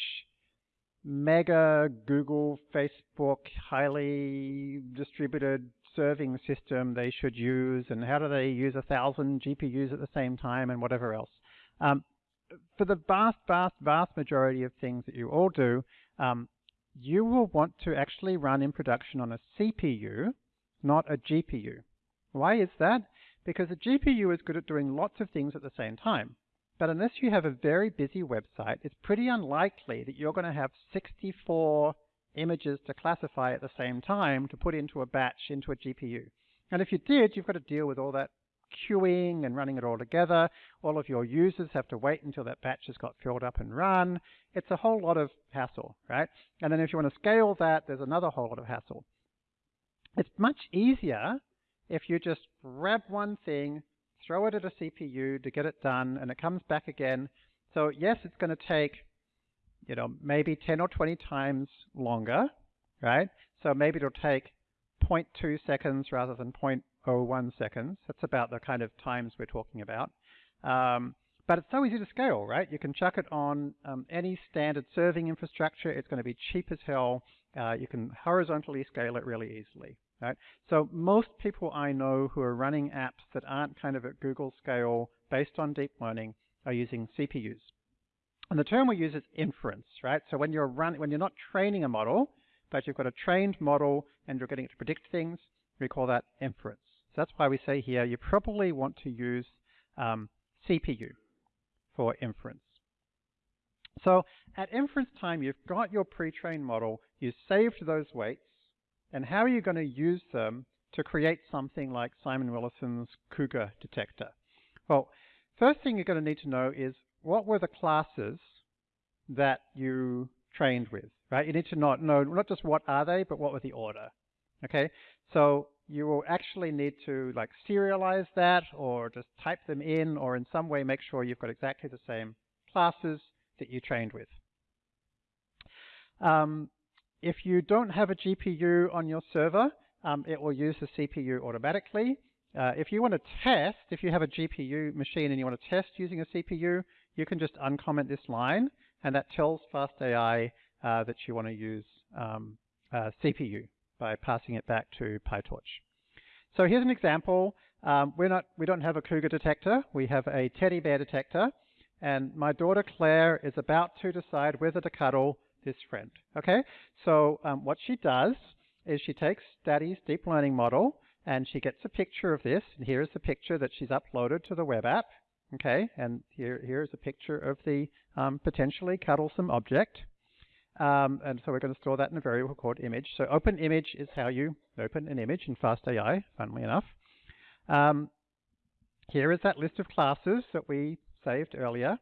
mega Google, Facebook, highly distributed serving system they should use and how do they use a thousand GPUs at the same time and whatever else. Um, for the vast, vast, vast majority of things that you all do, um, you will want to actually run in production on a CPU, not a GPU. Why is that? because a GPU is good at doing lots of things at the same time. But unless you have a very busy website, it's pretty unlikely that you're going to have 64 images to classify at the same time to put into a batch into a GPU. And if you did, you've got to deal with all that queuing and running it all together. All of your users have to wait until that batch has got filled up and run. It's a whole lot of hassle, right? And then if you want to scale that, there's another whole lot of hassle. It's much easier if you just grab one thing, throw it at a CPU to get it done, and it comes back again. So yes, it's going to take, you know, maybe 10 or 20 times longer, right? So maybe it'll take 0.2 seconds rather than 0.01 seconds. That's about the kind of times we're talking about. Um, but it's so easy to scale, right? You can chuck it on um, any standard serving infrastructure. It's going to be cheap as hell. Uh, you can horizontally scale it really easily, right? So most people I know who are running apps that aren't kind of at Google scale based on deep learning are using CPUs. And the term we use is inference, right? So when you're run, when you're not training a model, but you've got a trained model and you're getting it to predict things, we call that inference. So that's why we say here you probably want to use um, CPU for inference. So at inference time, you've got your pre-trained model, you saved those weights, and how are you going to use them to create something like Simon Willison's Cougar detector? Well, first thing you're going to need to know is what were the classes that you trained with, right? You need to not know not just what are they, but what was the order. Okay, so you will actually need to like serialize that or just type them in or in some way make sure you've got exactly the same classes that you trained with. Um, if you don't have a GPU on your server, um, it will use the CPU automatically. Uh, if you want to test, if you have a GPU machine and you want to test using a CPU, you can just uncomment this line, and that tells FastAI uh, that you want to use um, uh, CPU by passing it back to PyTorch. So here's an example. Um, we're not, we don't have a cougar detector. We have a teddy bear detector. And my daughter Claire is about to decide whether to cuddle this friend. Okay, so um, what she does is she takes Daddy's deep learning model and she gets a picture of this. And here's the picture that she's uploaded to the web app. Okay, and here here's a picture of the um, potentially cuddlesome object. Um, and so we're going to store that in a variable called image. So open image is how you open an image in FastAI, funnily enough. Um, here is that list of classes that we saved earlier.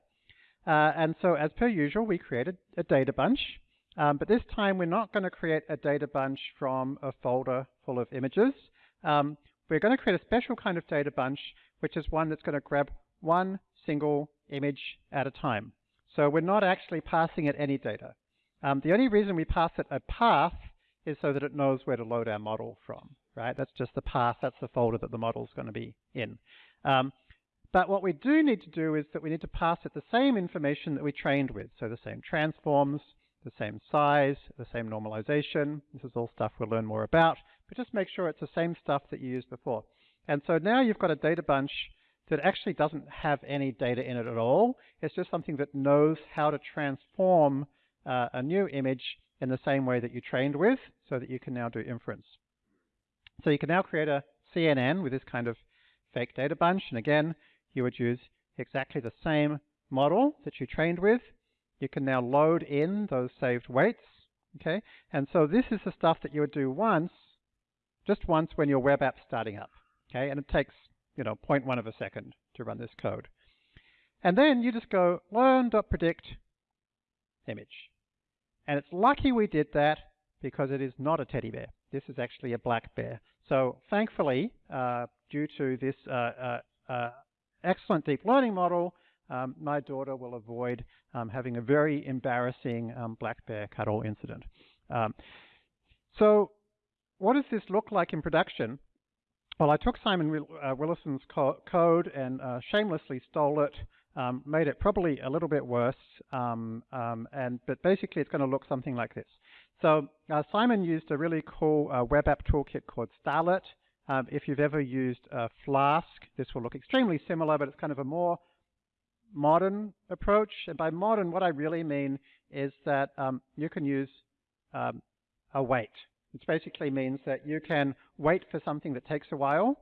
Uh, and so as per usual, we created a data bunch. Um, but this time we're not going to create a data bunch from a folder full of images. Um, we're going to create a special kind of data bunch, which is one that's going to grab one single image at a time. So we're not actually passing it any data. Um, the only reason we pass it a path is so that it knows where to load our model from, right? That's just the path, that's the folder that the model is going to be in. Um, but what we do need to do is that we need to pass it the same information that we trained with, so the same transforms, the same size, the same normalization. This is all stuff we'll learn more about, but just make sure it's the same stuff that you used before. And so now you've got a data bunch that actually doesn't have any data in it at all. It's just something that knows how to transform uh, a new image in the same way that you trained with so that you can now do inference. So you can now create a CNN with this kind of fake data bunch. And again, you would use exactly the same model that you trained with. You can now load in those saved weights. Okay, and so this is the stuff that you would do once, just once when your web app's starting up. Okay, and it takes you know 0.1 of a second to run this code. And then you just go learn.predict image. And it's lucky we did that because it is not a teddy bear. This is actually a black bear. So thankfully, uh, due to this uh, uh, uh, excellent deep learning model, um, my daughter will avoid um, having a very embarrassing um, black bear cuddle incident. Um, so what does this look like in production? Well, I took Simon uh, Willison's co code and uh, shamelessly stole it um, made it probably a little bit worse, um, um, and but basically it's going to look something like this. So uh, Simon used a really cool uh, web app toolkit called Starlette. Um, if you've ever used a Flask, this will look extremely similar, but it's kind of a more modern approach. And by modern, what I really mean is that um, you can use um, await. It basically means that you can wait for something that takes a while,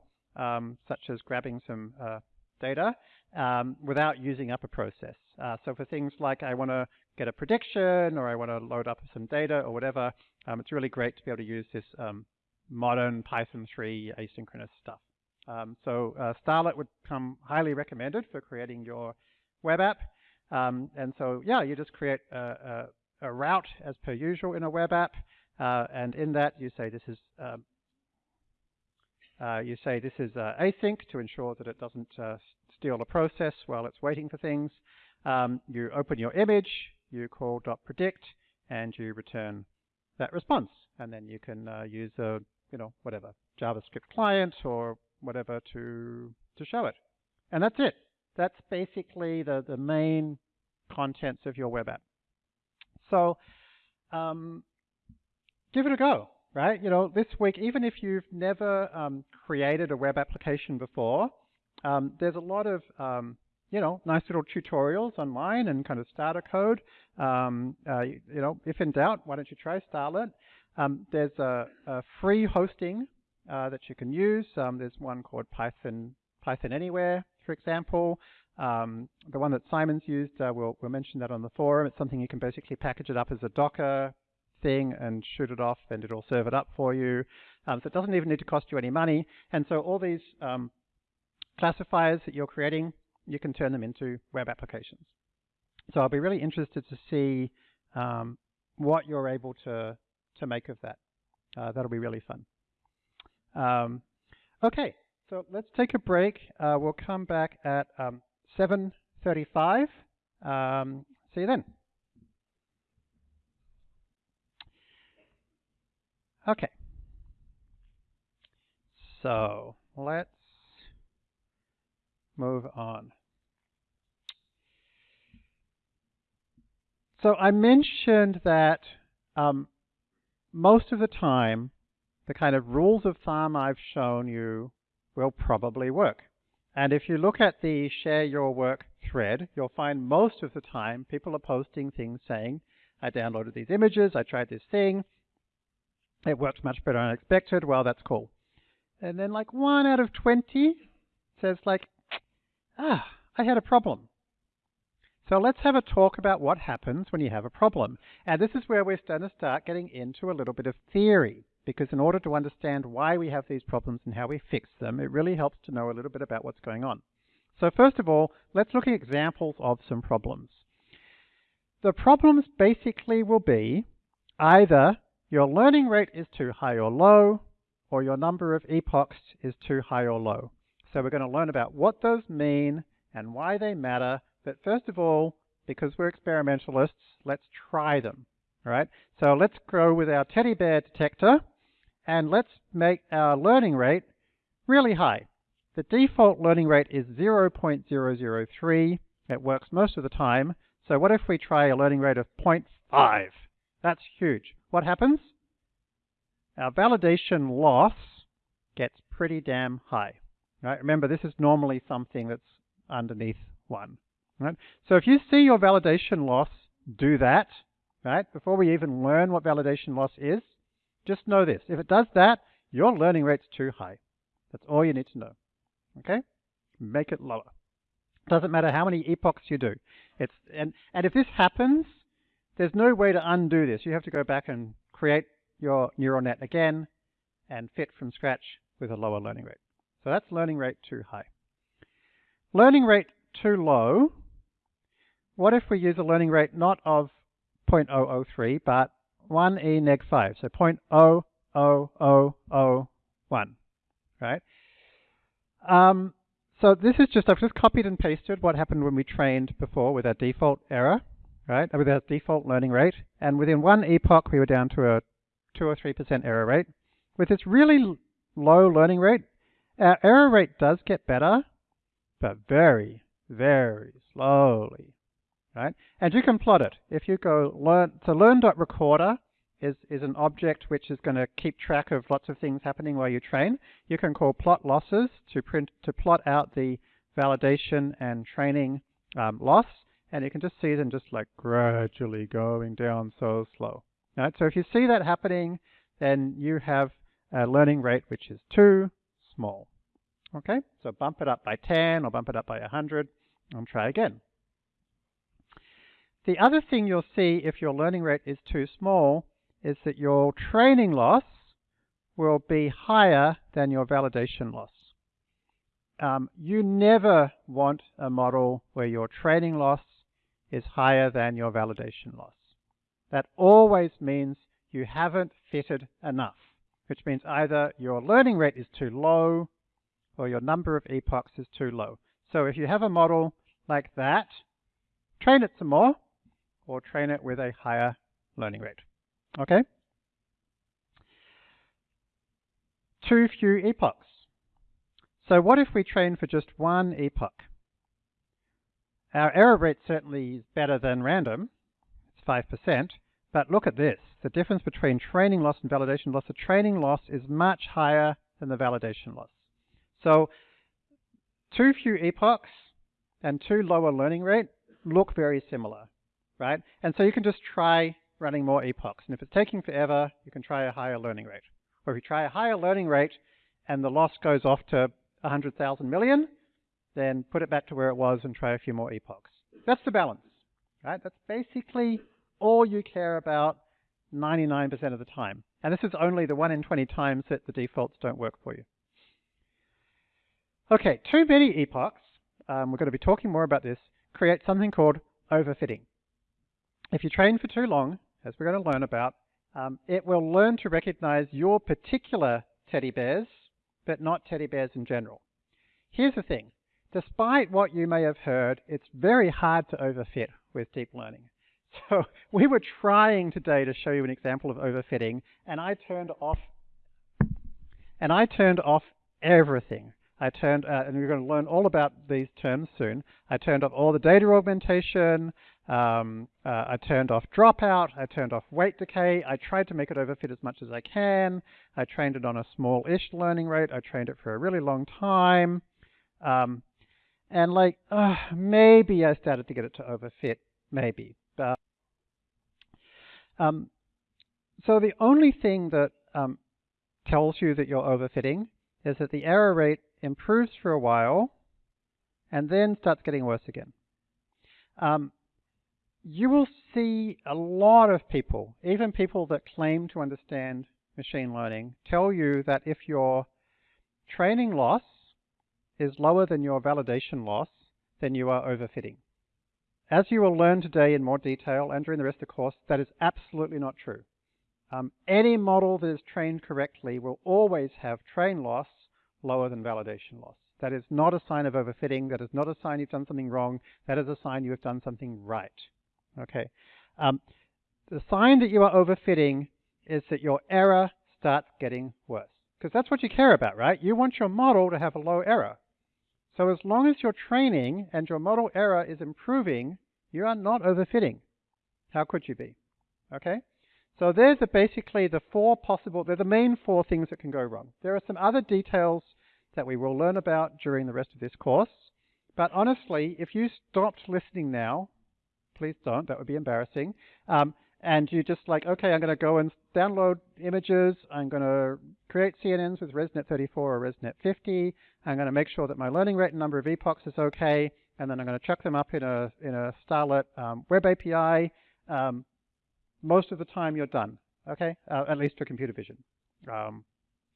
such as grabbing some uh, data, um, without using up a process. Uh, so for things like I want to get a prediction or I want to load up some data or whatever, um, it's really great to be able to use this um, modern Python 3 asynchronous stuff. Um, so uh, Starlette would come highly recommended for creating your web app. Um, and so yeah, you just create a, a, a, route as per usual in a web app. Uh, and in that you say this is um, uh, you say this is uh, async to ensure that it doesn't uh, steal a process while it's waiting for things. Um, you open your image, you call dot .predict, and you return that response. And then you can uh, use a, you know, whatever, JavaScript client or whatever to, to show it. And that's it. That's basically the, the main contents of your web app. So um, give it a go, right? You know, this week, even if you've never um, created a web application before, um, there's a lot of um, you know, nice little tutorials online and kind of starter code. Um, uh, you know, if in doubt, why don't you try Starlette? Um, there's a, a, free hosting uh, that you can use. Um, there's one called Python Python Anywhere, for example. Um, the one that Simon's used, uh, we'll, we'll mention that on the forum. It's something you can basically package it up as a Docker thing and shoot it off and it'll serve it up for you. Um, so it doesn't even need to cost you any money. And so all these um, classifiers that you're creating, you can turn them into web applications. So I'll be really interested to see um, what you're able to, to make of that. Uh, that'll be really fun. Um, okay, so let's take a break. Uh, we'll come back at um, 7.35. Um, see you then. Okay. So let's move on. So I mentioned that um, most of the time, the kind of rules of thumb I've shown you will probably work. And if you look at the share your work thread, you'll find most of the time people are posting things saying, I downloaded these images, I tried this thing, it worked much better than I expected, well, that's cool. And then like one out of 20 says like, ah, I had a problem. So let's have a talk about what happens when you have a problem. And this is where we're starting to start getting into a little bit of theory, because in order to understand why we have these problems and how we fix them, it really helps to know a little bit about what's going on. So first of all, let's look at examples of some problems. The problems basically will be either your learning rate is too high or low, or your number of epochs is too high or low. So we're going to learn about what those mean and why they matter. But first of all, because we're experimentalists, let's try them. All right? So let's go with our teddy bear detector and let's make our learning rate really high. The default learning rate is 0.003. It works most of the time. So what if we try a learning rate of 0.5? That's huge. What happens? Our validation loss gets pretty damn high. Right? Remember, this is normally something that's underneath 1. Right? So if you see your validation loss do that, right, before we even learn what validation loss is, just know this. If it does that, your learning rate's too high. That's all you need to know. Okay? Make it lower. Doesn't matter how many epochs you do. It's and, and if this happens, there's no way to undo this. You have to go back and create your neural net again and fit from scratch with a lower learning rate. So that's learning rate too high. Learning rate too low, what if we use a learning rate not of 0.003, but 1e neg 5, so 0.00001, right? Um, so this is just, I've just copied and pasted what happened when we trained before with our default error, right, with our default learning rate, and within one epoch we were down to a 2 or 3% error rate. With this really low learning rate, our error rate does get better, but very, very slowly, right? And you can plot it. If you go learn, so learn.recorder is, is an object which is going to keep track of lots of things happening while you train. You can call plot losses to print to plot out the validation and training um, loss, and you can just see them just like gradually going down so slow. Right? So if you see that happening, then you have a learning rate which is too small. Okay, so bump it up by 10 or bump it up by 100 and try again. The other thing you'll see if your learning rate is too small is that your training loss will be higher than your validation loss. Um, you never want a model where your training loss is higher than your validation loss. That always means you haven't fitted enough, which means either your learning rate is too low or your number of epochs is too low. So if you have a model like that, train it some more or train it with a higher learning rate. Okay? Too few epochs. So what if we train for just one epoch? our error rate certainly is better than random. It's 5%. But look at this. The difference between training loss and validation loss. The training loss is much higher than the validation loss. So too few epochs and too lower learning rate look very similar, right? And so you can just try running more epochs. And if it's taking forever, you can try a higher learning rate. Or if you try a higher learning rate and the loss goes off to 100,000 million, then put it back to where it was and try a few more epochs. That's the balance, right? That's basically all you care about 99% of the time. And this is only the 1 in 20 times that the defaults don't work for you. Okay, too many epochs, um, we're going to be talking more about this, create something called overfitting. If you train for too long, as we're going to learn about, um, it will learn to recognize your particular teddy bears, but not teddy bears in general. Here's the thing. Despite what you may have heard, it's very hard to overfit with deep learning. So we were trying today to show you an example of overfitting, and I turned off and I turned off everything. I turned, uh, and we're going to learn all about these terms soon. I turned off all the data augmentation. Um, uh, I turned off dropout. I turned off weight decay. I tried to make it overfit as much as I can. I trained it on a small-ish learning rate. I trained it for a really long time. Um, and like, uh, maybe I started to get it to overfit, maybe. Um, so the only thing that um, tells you that you're overfitting is that the error rate improves for a while, and then starts getting worse again. Um, you will see a lot of people, even people that claim to understand machine learning, tell you that if your training loss is lower than your validation loss, then you are overfitting. As you will learn today in more detail and during the rest of the course, that is absolutely not true. Um, any model that is trained correctly will always have train loss lower than validation loss. That is not a sign of overfitting. That is not a sign you've done something wrong. That is a sign you have done something right. Okay. Um, the sign that you are overfitting is that your error starts getting worse. Because that's what you care about, right? You want your model to have a low error. So as long as your training and your model error is improving, you are not overfitting. How could you be? Okay? So there's basically the four possible, they're the main four things that can go wrong. There are some other details that we will learn about during the rest of this course. But honestly, if you stopped listening now, please don't, that would be embarrassing. Um, and you just like, okay, I'm going to go and download images. I'm going to create CNNs with ResNet 34 or ResNet 50. I'm going to make sure that my learning rate and number of epochs is okay. And then I'm going to chuck them up in a, in a Starlette um, web API. Um, most of the time you're done, okay? Uh, at least for computer vision. Um,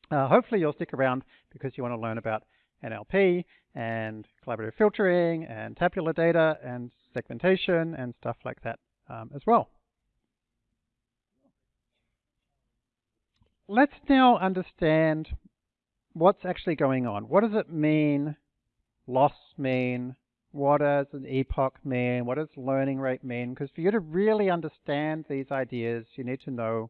uh, hopefully you'll stick around because you want to learn about NLP and collaborative filtering and tabular data and segmentation and stuff like that um, as well. Let's now understand what's actually going on. What does it mean, loss mean, what does an epoch mean? What does learning rate mean? Because for you to really understand these ideas, you need to know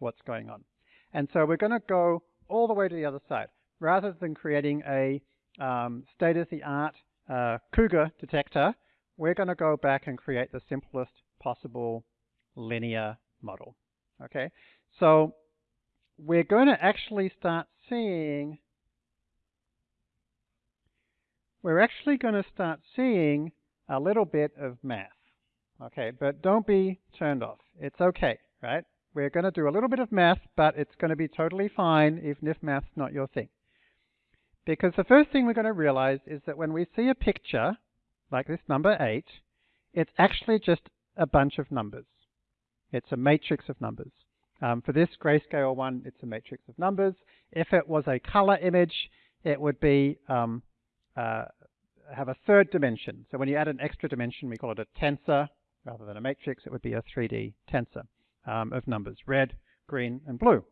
what's going on. And so we're going to go all the way to the other side. Rather than creating a um, state-of-the-art uh, cougar detector, we're going to go back and create the simplest possible linear model. Okay, so we're going to actually start seeing we're actually going to start seeing a little bit of math. Okay, but don't be turned off. It's okay, right? We're going to do a little bit of math, but it's going to be totally fine even if math's not your thing. Because the first thing we're going to realize is that when we see a picture, like this number 8, it's actually just a bunch of numbers. It's a matrix of numbers. Um, for this grayscale one, it's a matrix of numbers. If it was a color image, it would be um, uh, have a third dimension. So when you add an extra dimension, we call it a tensor. Rather than a matrix, it would be a 3D tensor um, of numbers, red, green, and blue.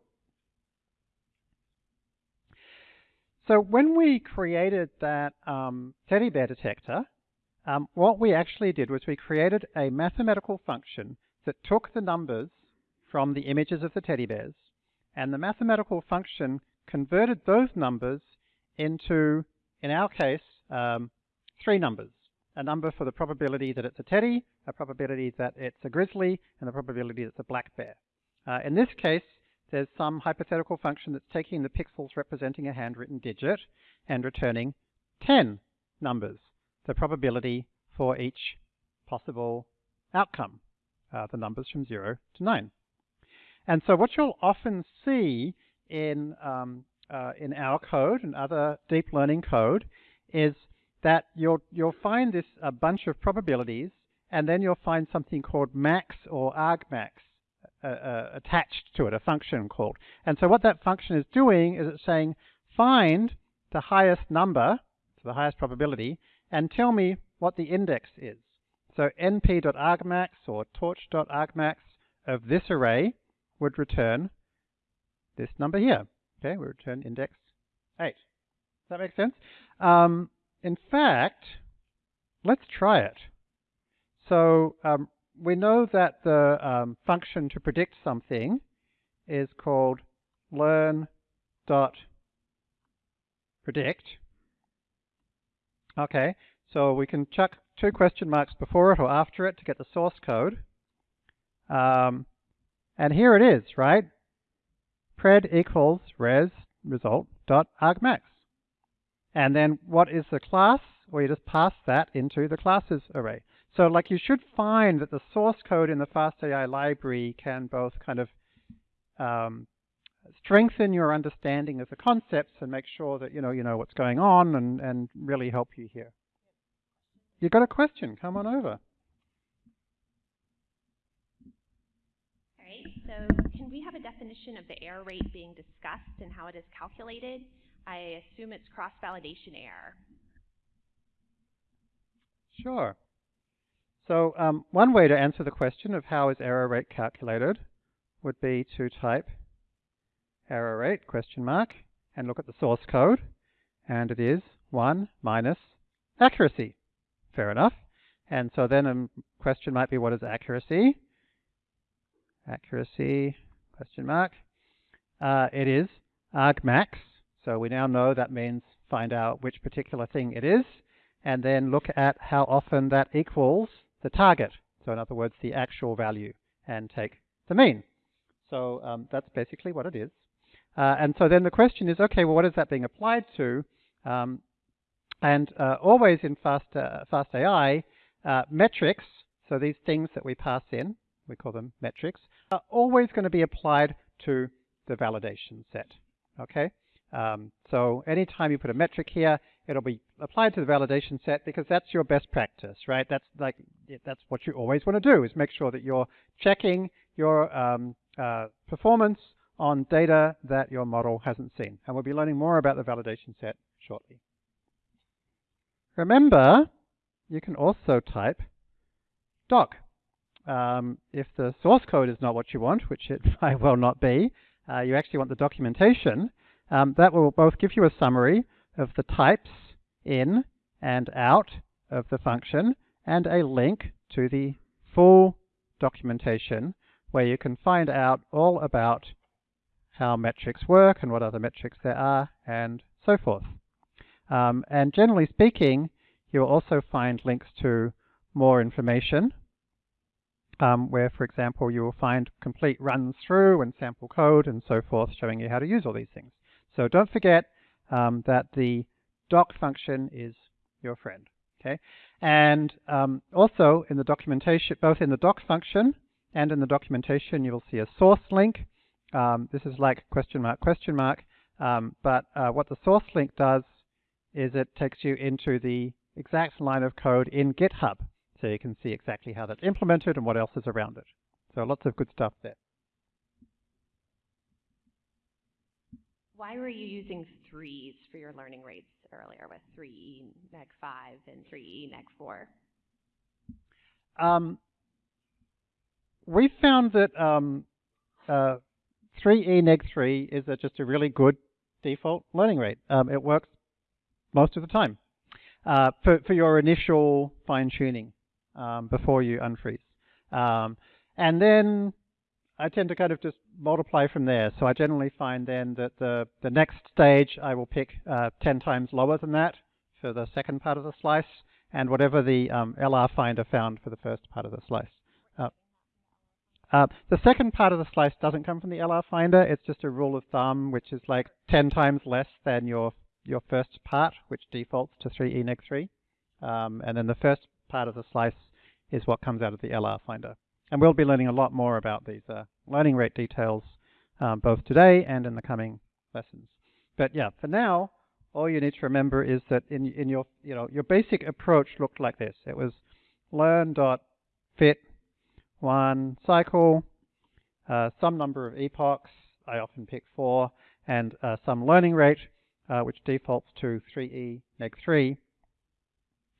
So when we created that um, teddy bear detector, um, what we actually did was we created a mathematical function that took the numbers from the images of the teddy bears, and the mathematical function converted those numbers into in our case, um, three numbers. a number for the probability that it's a teddy, a probability that it's a grizzly, and a probability that it's a black bear. Uh, in this case, there's some hypothetical function that's taking the pixels representing a handwritten digit and returning 10 numbers, the probability for each possible outcome, uh, the numbers from 0 to 9. And so what you'll often see in, um, uh, in our code and other deep learning code is that you'll, you'll find this a bunch of probabilities and then you'll find something called max or argmax uh, uh, attached to it, a function called. And so what that function is doing is it's saying find the highest number, so the highest probability, and tell me what the index is. So np.argmax or torch.argmax of this array would return this number here. Okay, we return index 8. Does that make sense? Um, in fact, let's try it. So um, we know that the um, function to predict something is called learn dot predict. Okay, so we can chuck two question marks before it or after it to get the source code. Um, and here it is, right? Pred equals res result dot argmax. And then what is the class? Well, you just pass that into the classes array. So like you should find that the source code in the FastAI library can both kind of um, strengthen your understanding of the concepts and make sure that you know you know what's going on and, and really help you here. You got a question? Come on over. All right, so we have a definition of the error rate being discussed and how it is calculated? I assume it's cross-validation error. Sure. So um, one way to answer the question of how is error rate calculated would be to type error rate question mark and look at the source code and it is 1 minus accuracy. Fair enough. And so then a question might be what is accuracy? Accuracy question mark. Uh, it is argmax. So we now know that means find out which particular thing it is and then look at how often that equals the target. So in other words, the actual value and take the mean. So um, that's basically what it is. Uh, and so then the question is, okay, well, what is that being applied to? Um, and uh, always in Fast, uh, FastAI, uh, metrics, so these things that we pass in, we call them metrics, are always going to be applied to the validation set. Okay? Um, so anytime you put a metric here, it'll be applied to the validation set because that's your best practice, right? That's like that's what you always want to do is make sure that you're checking your um, uh, performance on data that your model hasn't seen. And we'll be learning more about the validation set shortly. Remember, you can also type doc. Um, if the source code is not what you want, which it might well not be, uh, you actually want the documentation, um, that will both give you a summary of the types in and out of the function and a link to the full documentation where you can find out all about how metrics work and what other metrics there are and so forth. Um, and generally speaking, you'll also find links to more information um, where, for example, you will find complete runs through and sample code and so forth showing you how to use all these things. So don't forget um, that the doc function is your friend. Okay, and um, also in the documentation, both in the doc function and in the documentation, you will see a source link. Um, this is like question mark question mark, um, but uh, what the source link does is it takes you into the exact line of code in GitHub, so you can see exactly how that's implemented and what else is around it. So lots of good stuff there. Why were you using threes for your learning rates earlier with 3E neg 5 and 3E neg 4? Um, we found that um, uh, 3E neg 3 is a, just a really good default learning rate. Um, it works most of the time uh, for, for your initial fine tuning um, before you unfreeze. Um, and then I tend to kind of just multiply from there. So I generally find then that the, the next stage I will pick uh, 10 times lower than that for the second part of the slice, and whatever the um, LR finder found for the first part of the slice. Uh, uh, the second part of the slice doesn't come from the LR finder. It's just a rule of thumb, which is like 10 times less than your your first part, which defaults to 3e neg 3. Um, and then the first part of the slice is what comes out of the LR finder. And we'll be learning a lot more about these uh, learning rate details um, both today and in the coming lessons. But yeah, for now, all you need to remember is that in, in your, you know, your basic approach looked like this. It was learn dot fit one cycle, uh, some number of epochs, I often pick four, and uh, some learning rate, uh, which defaults to 3e neg 3.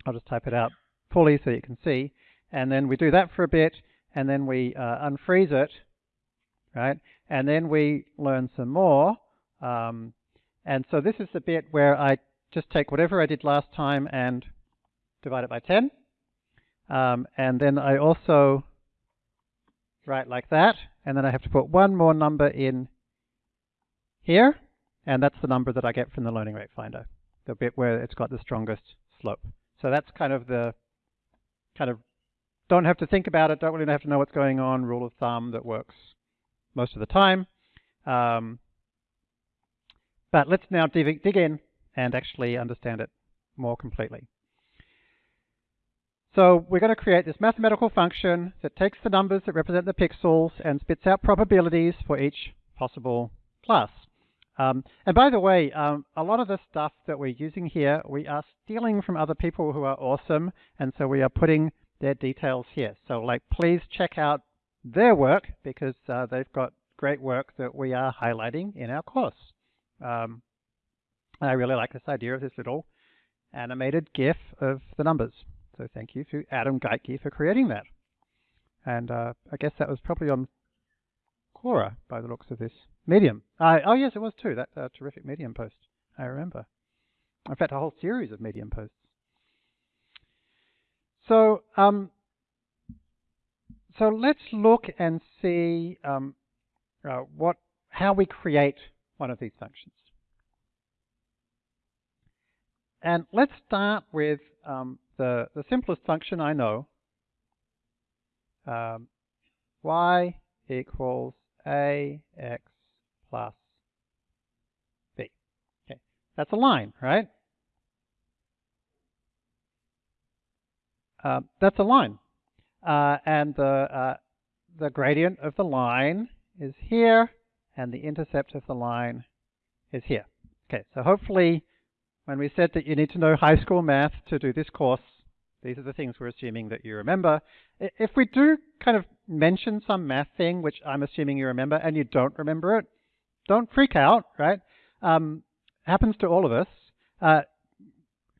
I'll just type it out fully so you can see. And then we do that for a bit, and then we uh, unfreeze it, right? And then we learn some more. Um, and so this is the bit where I just take whatever I did last time and divide it by 10. Um, and then I also write like that. And then I have to put one more number in here. And that's the number that I get from the learning rate finder, the bit where it's got the strongest slope. So that's kind of the kind of don't have to think about it, don't really have to know what's going on, rule of thumb that works most of the time. Um, but let's now dig, dig in and actually understand it more completely. So we're going to create this mathematical function that takes the numbers that represent the pixels and spits out probabilities for each possible class. Um, and by the way, um, a lot of the stuff that we're using here, we are stealing from other people who are awesome, and so we are putting their details here. So like, please check out their work because uh, they've got great work that we are highlighting in our course. Um, I really like this idea of this little animated GIF of the numbers. So thank you to Adam Geitgey for creating that. And uh, I guess that was probably on Quora by the looks of this. Medium. Uh, oh, yes, it was too. That uh, terrific Medium post. I remember. In fact, a whole series of Medium posts. So, um, so let's look and see um, uh, what, how we create one of these functions. And let's start with um, the, the simplest function I know. Um, y equals ax plus b. Okay, that's a line, right? Uh, that's a line. Uh, and the, uh, the gradient of the line is here, and the intercept of the line is here. Okay, so hopefully when we said that you need to know high school math to do this course, these are the things we're assuming that you remember. If we do kind of mention some math thing, which I'm assuming you remember, and you don't remember it, don't freak out, right? Um, happens to all of us. Uh,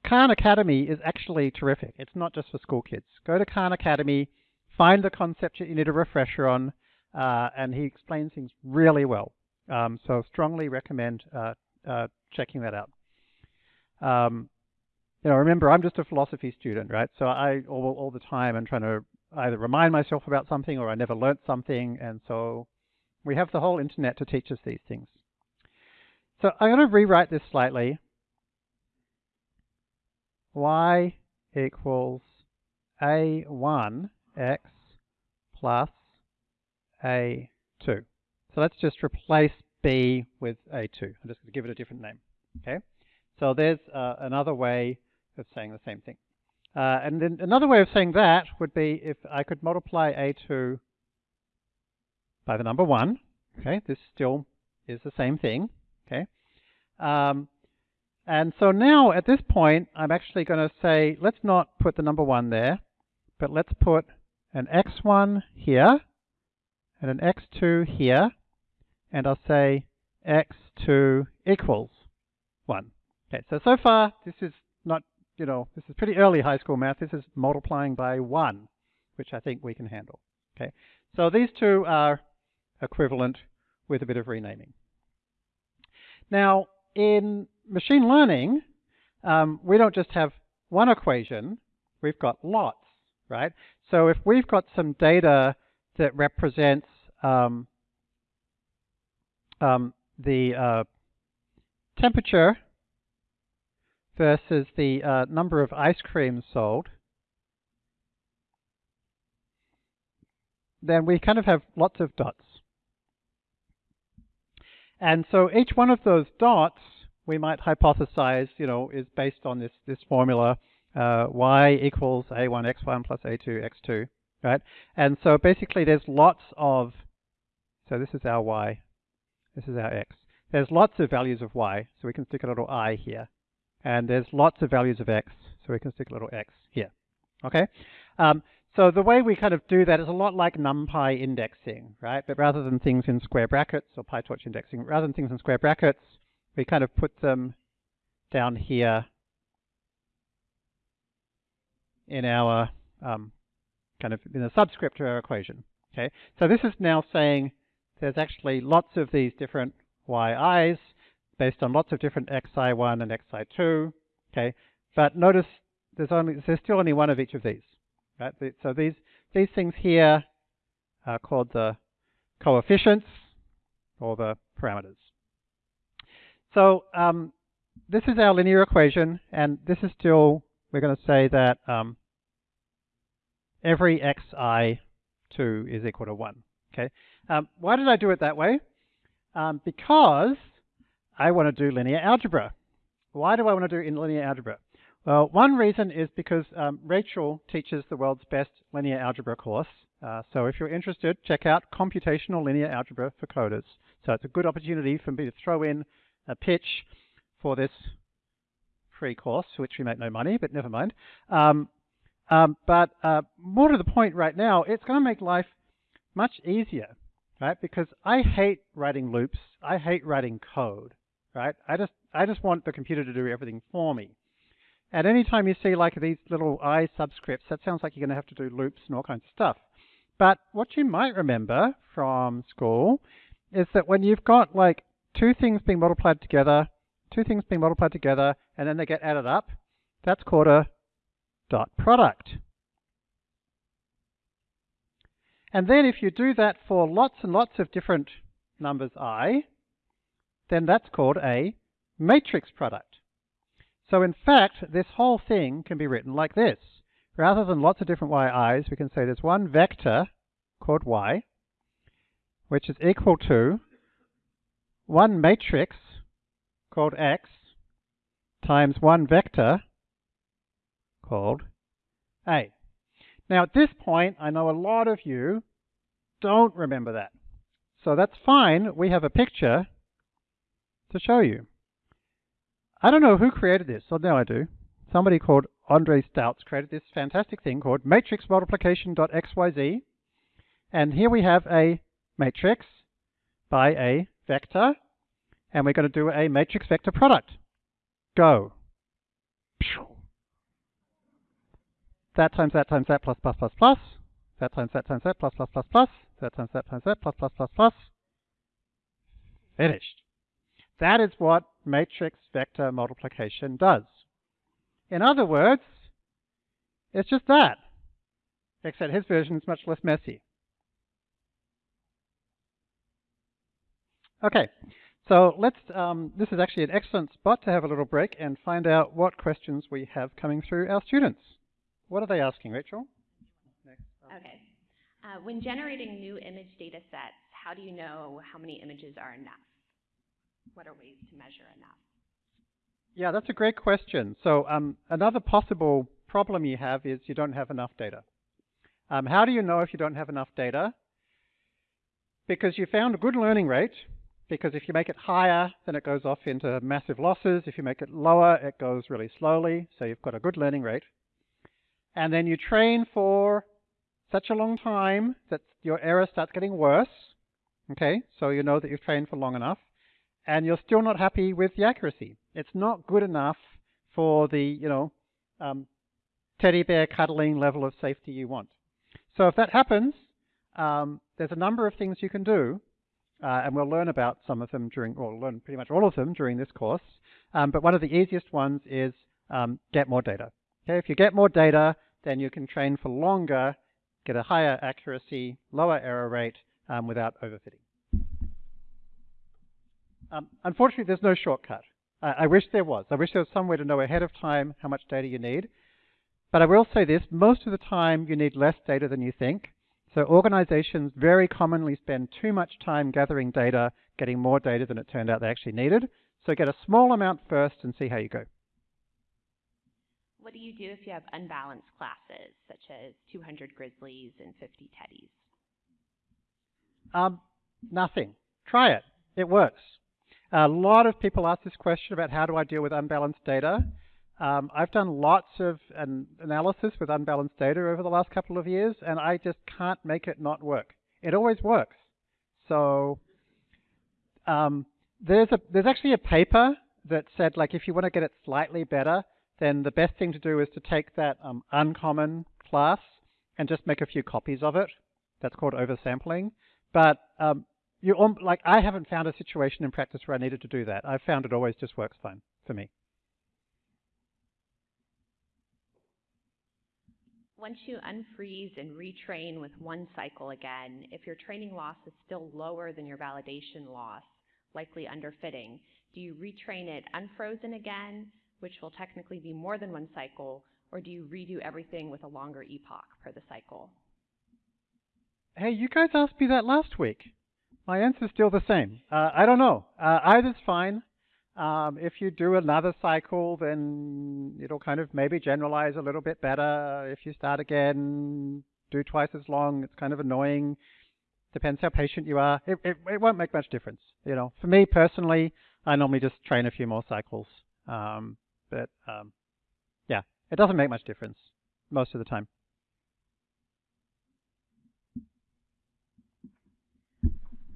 Khan Academy is actually terrific. It's not just for school kids. Go to Khan Academy, find the concept that you need a refresher on, uh, and he explains things really well. Um, so strongly recommend uh, uh, checking that out. Um, you know, remember, I'm just a philosophy student, right? So I all, all the time I'm trying to either remind myself about something or I never learnt something, and so we have the whole internet to teach us these things. So I'm going to rewrite this slightly. y equals a1 x plus a2. So let's just replace b with a2. I'm just going to give it a different name. Okay. So there's uh, another way of saying the same thing. Uh, and then another way of saying that would be if I could multiply a2 by the number 1. Okay, this still is the same thing. Okay. Um, and so now at this point, I'm actually going to say, let's not put the number 1 there, but let's put an x1 here and an x2 here, and I'll say x2 equals 1. Okay, so so far this is not, you know, this is pretty early high school math. This is multiplying by 1, which I think we can handle. Okay, so these two are equivalent with a bit of renaming. Now, in machine learning, um, we don't just have one equation, we've got lots, right? So if we've got some data that represents um, um, the uh, temperature versus the uh, number of ice creams sold, then we kind of have lots of dots. And so each one of those dots we might hypothesize, you know, is based on this, this formula, uh, y equals a1 x1 plus a2 x2, right? And so basically there's lots of, so this is our y, this is our x. There's lots of values of y, so we can stick a little i here. And there's lots of values of x, so we can stick a little x here, okay? Um, so the way we kind of do that is a lot like NumPy indexing, right? But rather than things in square brackets or PyTorch indexing, rather than things in square brackets, we kind of put them down here in our um, kind of in the subscript to our equation. Okay, so this is now saying there's actually lots of these different yi's based on lots of different xi1 and xi2. Okay, but notice there's only there's still only one of each of these. Right, so these these things here are called the coefficients or the parameters. So um, this is our linear equation, and this is still, we're going to say that um, every xi2 is equal to 1. Okay. Um, why did I do it that way? Um, because I want to do linear algebra. Why do I want to do in linear algebra? Well, one reason is because um, Rachel teaches the world's best linear algebra course. Uh, so if you're interested, check out Computational Linear Algebra for Coders. So it's a good opportunity for me to throw in a pitch for this free course, which we make no money, but never mind. Um, um, but uh, more to the point right now, it's going to make life much easier, right? Because I hate writing loops. I hate writing code, right? I just I just want the computer to do everything for me. And anytime you see like these little I subscripts, that sounds like you're going to have to do loops and all kinds of stuff. But what you might remember from school is that when you've got like two things being multiplied together, two things being multiplied together, and then they get added up, that's called a dot product. And then if you do that for lots and lots of different numbers i, then that's called a matrix product. So in fact, this whole thing can be written like this. Rather than lots of different yi's, we can say there's one vector called y, which is equal to one matrix called X times one vector called A. Now at this point, I know a lot of you don't remember that. So that's fine. We have a picture to show you. I don't know who created this. Oh, now I do. Somebody called Andre Staltz created this fantastic thing called matrix multiplication.xyz. And here we have a matrix by a vector, and we're going to do a matrix vector product. Go. That times that times that plus plus plus plus. That times that times that plus plus plus plus. That times that times that plus plus plus plus. Finished. That is what matrix vector multiplication does. In other words, it's just that, except his version is much less messy. Okay, so let's, um, this is actually an excellent spot to have a little break and find out what questions we have coming through our students. What are they asking, Rachel? Okay. Uh, when generating new image data sets, how do you know how many images are enough? What are ways to measure enough? Yeah, that's a great question. So um, another possible problem you have is you don't have enough data. Um, how do you know if you don't have enough data? Because you found a good learning rate, because if you make it higher, then it goes off into massive losses. If you make it lower, it goes really slowly, so you've got a good learning rate. And then you train for such a long time that your error starts getting worse. Okay, so you know that you've trained for long enough, and you're still not happy with the accuracy. It's not good enough for the, you know, um, teddy bear cuddling level of safety you want. So if that happens, um, there's a number of things you can do uh, and we'll learn about some of them during, or learn pretty much all of them during this course. Um, but one of the easiest ones is um, get more data. Okay, if you get more data, then you can train for longer, get a higher accuracy, lower error rate um, without overfitting. Um, unfortunately, there's no shortcut. I, I wish there was. I wish there was some way to know ahead of time how much data you need. But I will say this, most of the time you need less data than you think. So organizations very commonly spend too much time gathering data, getting more data than it turned out they actually needed. So get a small amount first and see how you go. What do you do if you have unbalanced classes, such as 200 grizzlies and 50 teddies? Um, nothing. Try it. It works. A lot of people ask this question about how do I deal with unbalanced data. Um, I've done lots of an analysis with unbalanced data over the last couple of years, and I just can't make it not work. It always works. So um, there's a there's actually a paper that said like if you want to get it slightly better, then the best thing to do is to take that um, uncommon class and just make a few copies of it. That's called oversampling. But um, you um, like I haven't found a situation in practice where I needed to do that. I've found it always just works fine for me. Once you unfreeze and retrain with one cycle again, if your training loss is still lower than your validation loss, likely underfitting, do you retrain it unfrozen again, which will technically be more than one cycle, or do you redo everything with a longer epoch per the cycle? Hey, you guys asked me that last week. My answer is still the same. Uh, I don't know. Uh, either's fine. Um, if you do another cycle, then it'll kind of maybe generalize a little bit better. If you start again, do twice as long, it's kind of annoying. Depends how patient you are. It, it, it won't make much difference. You know, for me personally, I normally just train a few more cycles. Um, but um, yeah, it doesn't make much difference most of the time.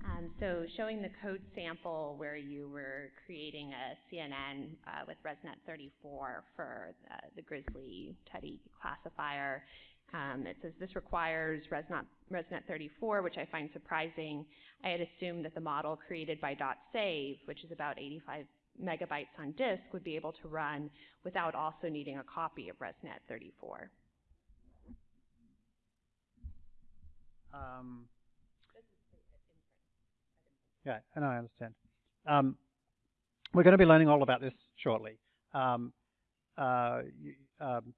Um, so showing the code sample where you were creating a CNN uh, with ResNet 34 for uh, the Grizzly Teddy classifier. Um, it says this requires ResNet, ResNet 34, which I find surprising. I had assumed that the model created by .save, which is about 85 megabytes on disk, would be able to run without also needing a copy of ResNet 34. Um, yeah, and I understand. Um, we're going to be learning all about this shortly. Um, uh, you, um,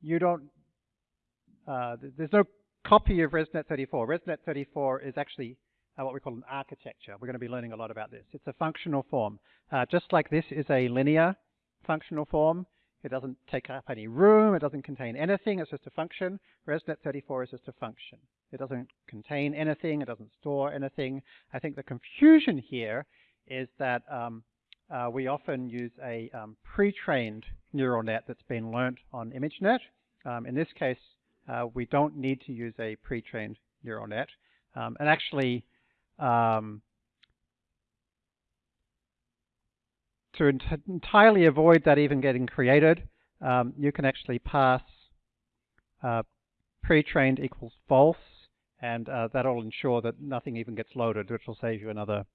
you, don't, uh, there's no copy of ResNet 34. ResNet 34 is actually uh, what we call an architecture. We're going to be learning a lot about this. It's a functional form. Uh, just like this is a linear functional form, it doesn't take up any room, it doesn't contain anything, it's just a function. ResNet 34 is just a function. It doesn't contain anything, it doesn't store anything. I think the confusion here is that um, uh, we often use a um, pre-trained neural net that's been learnt on ImageNet. Um, in this case, uh, we don't need to use a pre-trained neural net. Um, and actually, um, to ent entirely avoid that even getting created, um, you can actually pass uh, pre-trained equals false, and uh, that'll ensure that nothing even gets loaded, which will save you another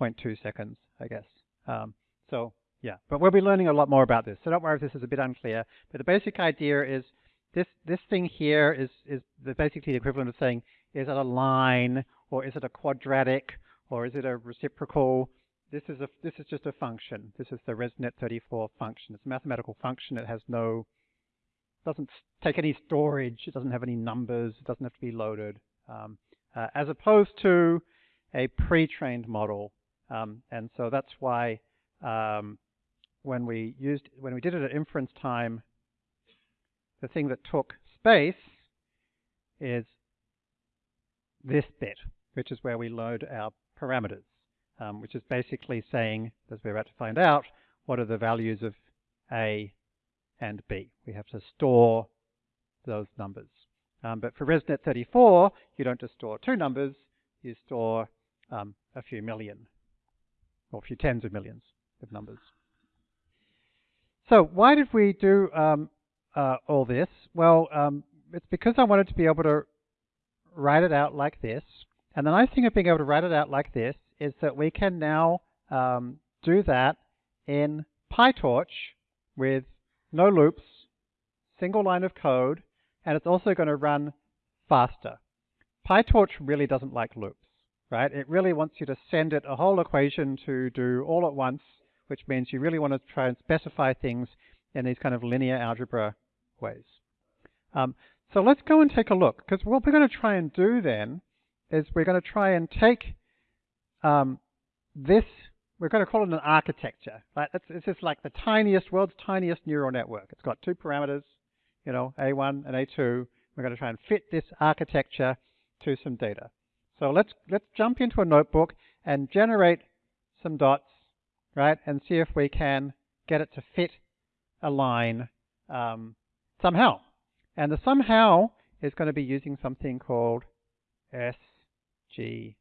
0.2 seconds, I guess. Um, so yeah, but we'll be learning a lot more about this. So don't worry if this is a bit unclear. But the basic idea is this this thing here is is the basically the equivalent of saying is it a line or is it a quadratic or is it a reciprocal this is a this is just a function. This is the ResNet 34 function. It's a mathematical function. It has no doesn't take any storage. It doesn't have any numbers. It doesn't have to be loaded. Um, uh, as opposed to a pre-trained model. Um, and so that's why um, when we used when we did it at inference time, the thing that took space is this bit, which is where we load our parameters um, which is basically saying, as we're about to find out, what are the values of A and B. We have to store those numbers. Um, but for ResNet 34, you don't just store two numbers, you store um, a few million, or a few tens of millions of numbers. So why did we do um, uh, all this? Well, um, it's because I wanted to be able to write it out like this. And the nice thing of being able to write it out like this is that we can now um, do that in PyTorch with no loops, single line of code, and it's also going to run faster. PyTorch really doesn't like loops, right? It really wants you to send it a whole equation to do all at once which means you really want to try and specify things in these kind of linear algebra ways. Um, so let's go and take a look, because what we're going to try and do then is we're going to try and take um, this, we're going to call it an architecture. Right? It's, it's just like the tiniest, world's tiniest neural network. It's got two parameters, you know, A1 and A2. We're going to try and fit this architecture to some data. So let's let's jump into a notebook and generate some dots, right, and see if we can get it to fit a line um, somehow. And the somehow is going to be using something called SGD.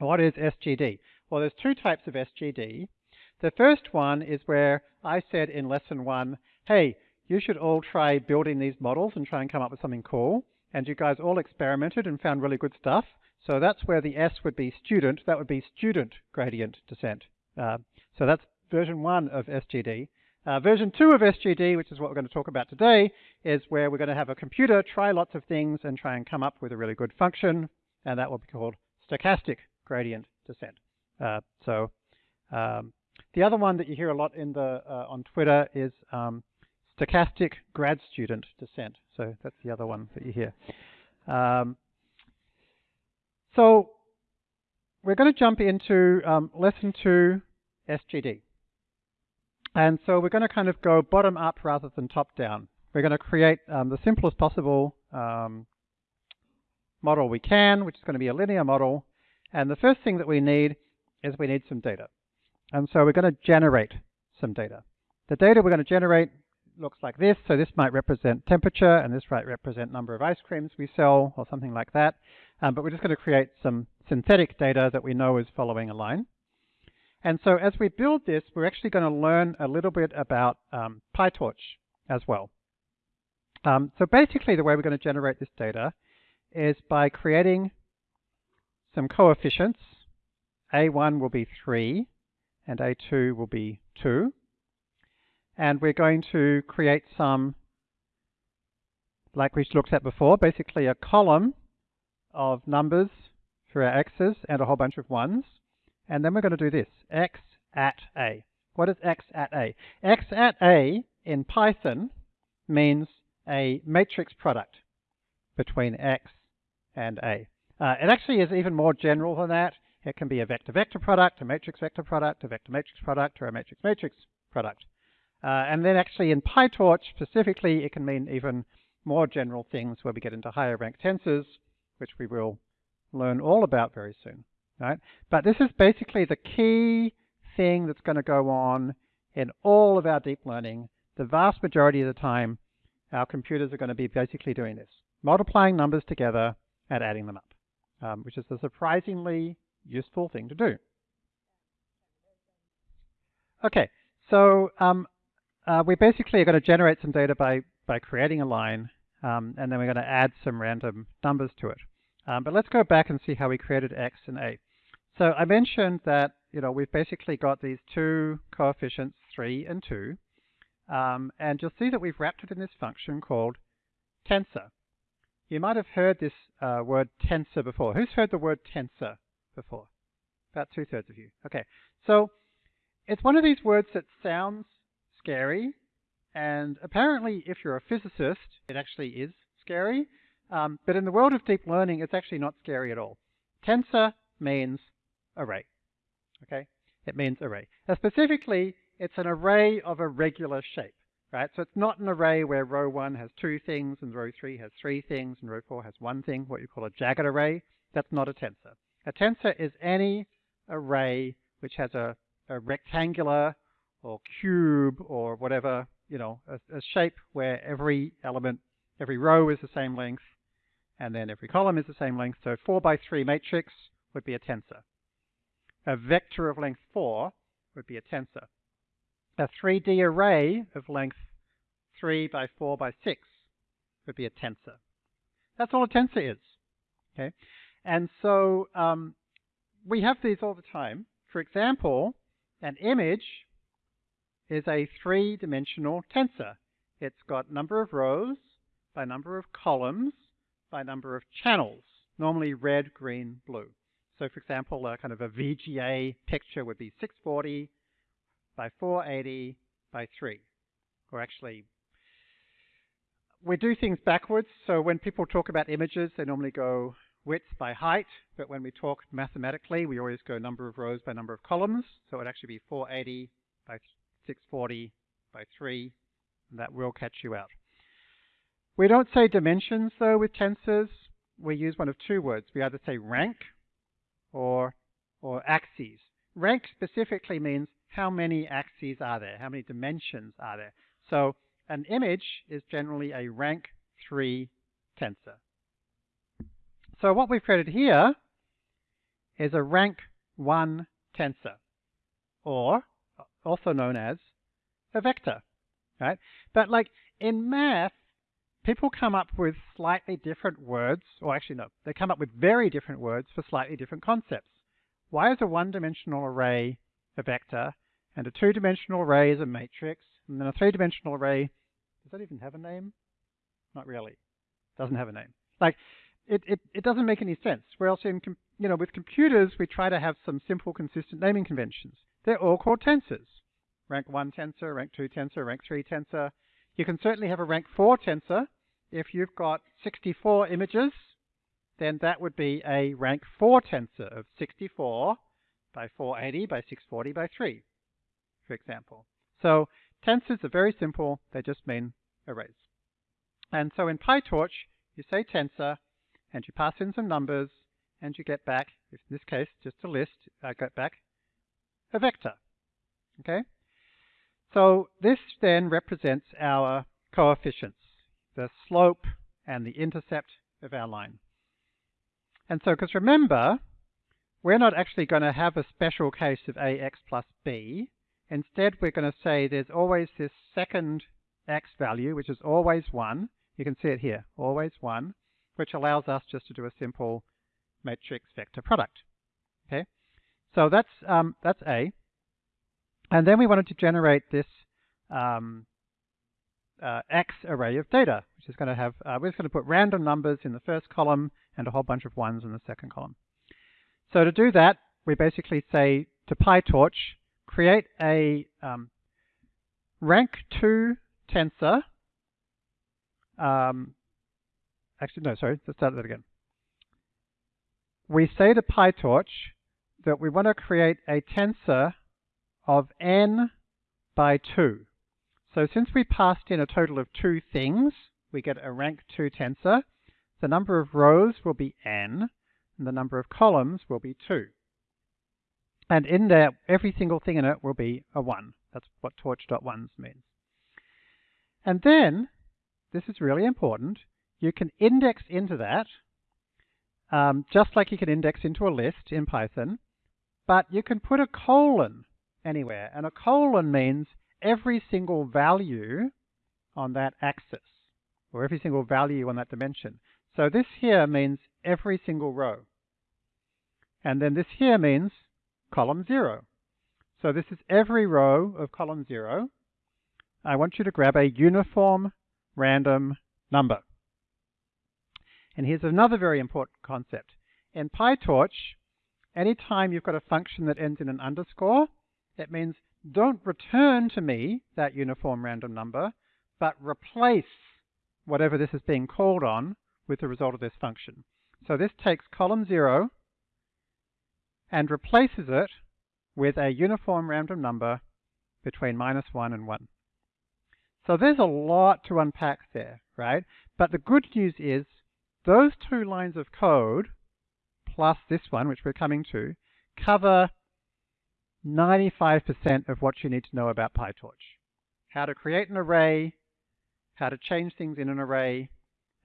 What is SGD? Well, there's two types of SGD. The first one is where I said in lesson one, hey, you should all try building these models and try and come up with something cool and you guys all experimented and found really good stuff. So that's where the S would be student. That would be student gradient descent. Uh, so that's version one of SGD. Uh, version two of SGD, which is what we're going to talk about today, is where we're going to have a computer try lots of things and try and come up with a really good function, and that will be called stochastic gradient descent. Uh, so um, the other one that you hear a lot in the uh, on Twitter is um, stochastic grad student descent. So that's the other one that you hear. Um, so we're going to jump into um, lesson two, SGD. And so we're going to kind of go bottom up rather than top down. We're going to create um, the simplest possible um, model we can, which is going to be a linear model. And the first thing that we need is we need some data. And so we're going to generate some data. The data we're going to generate looks like this. So this might represent temperature, and this might represent number of ice creams we sell, or something like that. Um, but we're just going to create some synthetic data that we know is following a line. And so as we build this, we're actually going to learn a little bit about um, PyTorch as well. Um, so basically the way we're going to generate this data is by creating some coefficients. A1 will be 3 and A2 will be 2 and we're going to create some, like we looked at before, basically a column of numbers for our x's and a whole bunch of ones. And then we're going to do this, x at a. What is x at a? x at a in Python means a matrix product between x and a. Uh, it actually is even more general than that. It can be a vector-vector product, a matrix-vector product, a vector-matrix product, or a matrix-matrix product. Uh, and then actually in PyTorch specifically, it can mean even more general things where we get into higher rank tensors, which we will learn all about very soon. Right? But this is basically the key thing that's going to go on in all of our deep learning. The vast majority of the time, our computers are going to be basically doing this, multiplying numbers together and adding them up, um, which is a surprisingly useful thing to do. Okay, so um, uh, we basically are going to generate some data by, by creating a line, um, and then we're going to add some random numbers to it. Um, but let's go back and see how we created x and a. So I mentioned that you know we've basically got these two coefficients, 3 and 2, um, and you'll see that we've wrapped it in this function called tensor. You might have heard this uh, word tensor before. Who's heard the word tensor before? About two-thirds of you. Okay, so it's one of these words that sounds scary. And apparently, if you're a physicist, it actually is scary. Um, but in the world of deep learning, it's actually not scary at all. Tensor means array. Okay? It means array. Now, specifically, it's an array of a regular shape. Right? So it's not an array where row 1 has two things and row 3 has three things and row 4 has one thing, what you call a jagged array. That's not a tensor. A tensor is any array which has a, a rectangular or cube or whatever, you know, a, a shape where every element, every row is the same length, and then every column is the same length. So 4 by 3 matrix would be a tensor. A vector of length 4 would be a tensor. A 3D array of length 3 by 4 by 6 would be a tensor. That's all a tensor is. Okay, And so um, we have these all the time. For example, an image is a three-dimensional tensor. It's got number of rows by number of columns by number of channels, normally red, green, blue. So for example, a kind of a VGA picture would be 640 by 480 by 3. Or actually, we do things backwards. So when people talk about images, they normally go width by height. But when we talk mathematically, we always go number of rows by number of columns. So it would actually be 480 by 640 by 3. And that will catch you out. We don't say dimensions, though, with tensors. We use one of two words. We either say rank or, or axes. Rank specifically means how many axes are there, how many dimensions are there. So an image is generally a rank 3 tensor. So what we've created here is a rank 1 tensor, or also known as a vector, right? But like in math, people come up with slightly different words, or actually no, they come up with very different words for slightly different concepts. Why is a one-dimensional array a vector, and a two-dimensional array is a matrix, and then a three-dimensional array, does that even have a name? Not really. Doesn't have a name. Like, it, it, it doesn't make any sense. Whereas in, you know, with computers, we try to have some simple, consistent naming conventions. They're all called tensors. Rank 1 tensor, rank 2 tensor, rank 3 tensor, you can certainly have a rank 4 tensor. If you've got 64 images, then that would be a rank 4 tensor of 64 by 480 by 640 by 3, for example. So tensors are very simple. They just mean arrays. And so in PyTorch, you say tensor, and you pass in some numbers, and you get back, in this case, just a list, I get back a vector. Okay? So this then represents our coefficients, the slope and the intercept of our line. And so, because remember, we're not actually going to have a special case of ax plus b. Instead, we're going to say there's always this second x value, which is always 1. You can see it here, always 1, which allows us just to do a simple matrix vector product. Okay, so that's um, that's A. And then we wanted to generate this um, uh, X array of data, which is going to have, uh, we're just going to put random numbers in the first column and a whole bunch of ones in the second column. So to do that, we basically say to PyTorch, create a um, rank 2 tensor. Um, actually, no, sorry, let's start that again. We say to PyTorch that we want to create a tensor of n by 2. So since we passed in a total of two things, we get a rank 2 tensor. The number of rows will be n, and the number of columns will be 2. And in there, every single thing in it will be a 1. That's what torch.ones means. And then, this is really important, you can index into that, um, just like you can index into a list in Python, but you can put a colon anywhere. And a colon means every single value on that axis, or every single value on that dimension. So this here means every single row. And then this here means column 0. So this is every row of column 0. I want you to grab a uniform random number. And here's another very important concept. In PyTorch, anytime you've got a function that ends in an underscore, it means don't return to me that uniform random number, but replace whatever this is being called on with the result of this function. So this takes column 0 and replaces it with a uniform random number between minus 1 and 1. So there's a lot to unpack there, right? But the good news is those two lines of code plus this one, which we're coming to, cover 95% of what you need to know about PyTorch. How to create an array, how to change things in an array,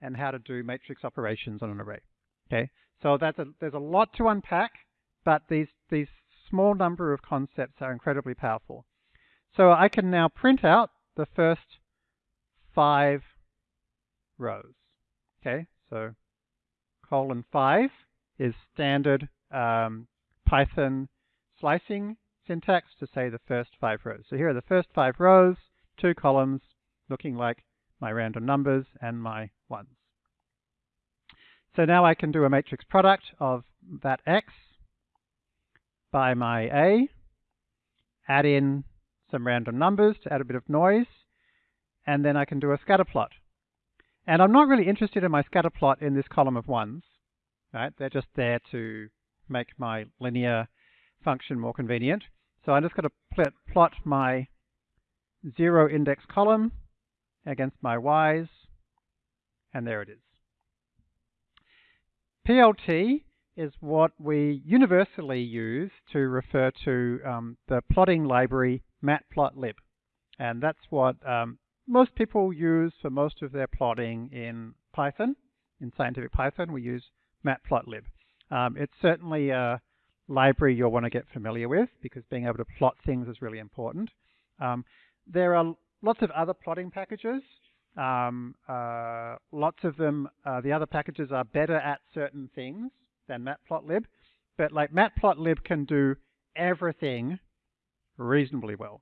and how to do matrix operations on an array. Okay, so that's a, there's a lot to unpack, but these, these small number of concepts are incredibly powerful. So I can now print out the first five rows. Okay, so colon 5 is standard um, Python slicing syntax to say the first five rows. So here are the first five rows, two columns looking like my random numbers and my ones. So now I can do a matrix product of that x by my A, add in some random numbers to add a bit of noise, and then I can do a scatter plot. And I'm not really interested in my scatter plot in this column of ones, right? They're just there to make my linear function more convenient. So I'm just going to plot my zero index column against my y's, and there it is. PLT is what we universally use to refer to um, the plotting library matplotlib. And that's what um, most people use for most of their plotting in Python. In scientific Python, we use matplotlib. Um, it's certainly a library you'll want to get familiar with because being able to plot things is really important. Um, there are lots of other plotting packages. Um, uh, lots of them, uh, the other packages are better at certain things than matplotlib, but like matplotlib can do everything reasonably well.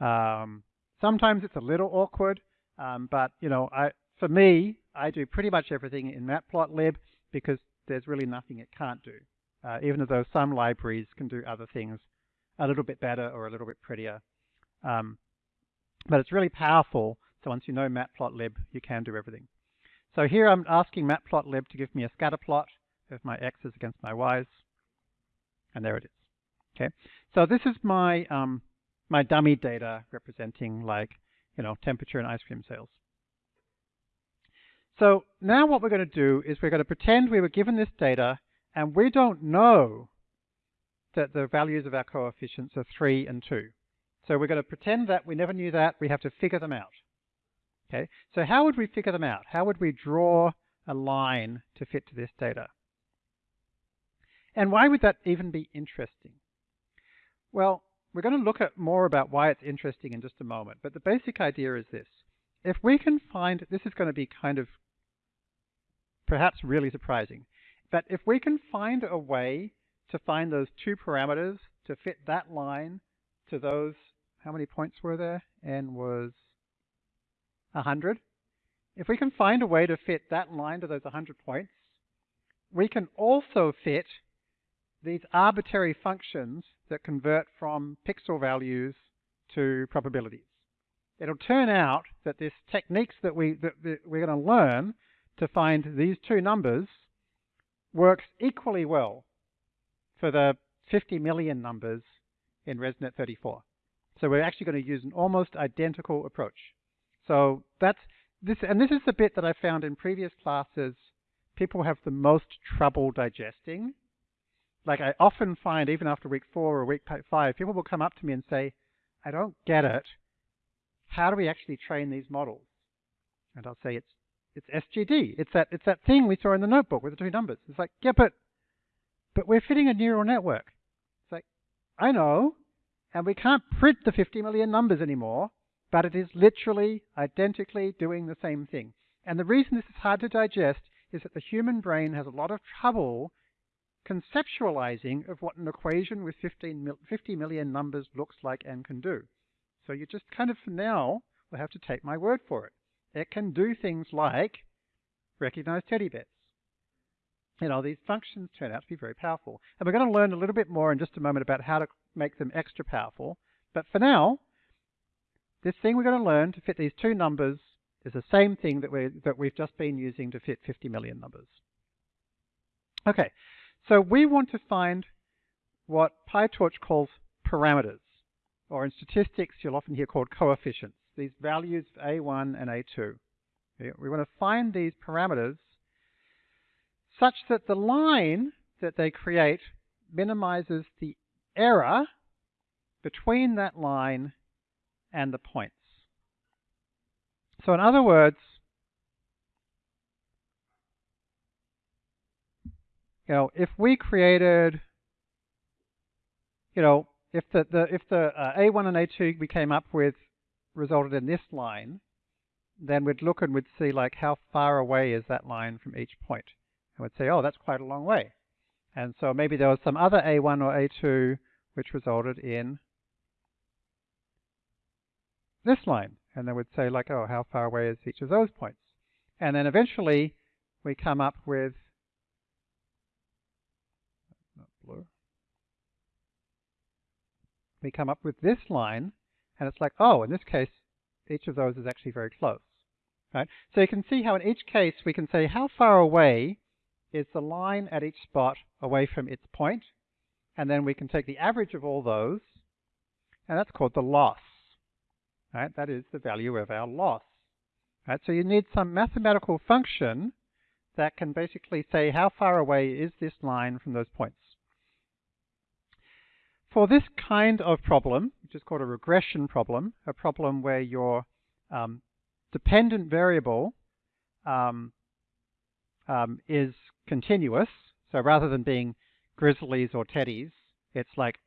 Um, sometimes it's a little awkward, um, but you know, I, for me, I do pretty much everything in matplotlib because there's really nothing it can't do, uh, even though some libraries can do other things a little bit better or a little bit prettier. Um, but it's really powerful, so once you know matplotlib, you can do everything. So here I'm asking matplotlib to give me a scatter plot of my x's against my y's, and there it is. Okay, so this is my um, my dummy data representing like you know temperature and ice cream sales. So now what we're going to do is we're going to pretend we were given this data and we don't know that the values of our coefficients are 3 and 2. So we're going to pretend that we never knew that. We have to figure them out. Okay, so how would we figure them out? How would we draw a line to fit to this data? And why would that even be interesting? Well, we're going to look at more about why it's interesting in just a moment, but the basic idea is this. If we can find, this is going to be kind of perhaps really surprising, but if we can find a way to find those two parameters to fit that line to those, how many points were there? N was 100. If we can find a way to fit that line to those 100 points, we can also fit these arbitrary functions that convert from pixel values to probabilities. It'll turn out that this techniques that, we, that, that we're going to learn to find these two numbers works equally well for the 50 million numbers in ResNet 34. So we're actually going to use an almost identical approach. So that's this, and this is the bit that I found in previous classes people have the most trouble digesting like I often find, even after week four or week five, people will come up to me and say, I don't get it. How do we actually train these models? And I'll say, it's it's SGD. It's that it's that thing we saw in the notebook with the two numbers. It's like, yeah, but but we're fitting a neural network. It's like, I know, and we can't print the 50 million numbers anymore, but it is literally identically doing the same thing. And the reason this is hard to digest is that the human brain has a lot of trouble conceptualizing of what an equation with 15 50 million numbers looks like and can do. So you just kind of for now will have to take my word for it. It can do things like recognize teddy bears. You know, these functions turn out to be very powerful. And we're going to learn a little bit more in just a moment about how to make them extra powerful. But for now, this thing we're going to learn to fit these two numbers is the same thing that, we that we've just been using to fit 50 million numbers. Okay, so we want to find what PyTorch calls parameters, or in statistics you'll often hear called coefficients, these values of A1 and A2. We want to find these parameters such that the line that they create minimizes the error between that line and the points. So in other words, you know, if we created, you know, if the, the if the uh, A1 and A2 we came up with resulted in this line, then we'd look and we'd see like how far away is that line from each point. And we'd say, oh, that's quite a long way. And so maybe there was some other A1 or A2 which resulted in this line. And then we'd say like, oh, how far away is each of those points? And then eventually we come up with we come up with this line, and it's like, oh, in this case, each of those is actually very close. Right? So you can see how in each case we can say how far away is the line at each spot away from its point, and then we can take the average of all those, and that's called the loss. Right? That is the value of our loss. Right? So you need some mathematical function that can basically say how far away is this line from those points. For this kind of problem, which is called a regression problem, a problem where your um, dependent variable um, um, is continuous, so rather than being grizzlies or teddies, it's like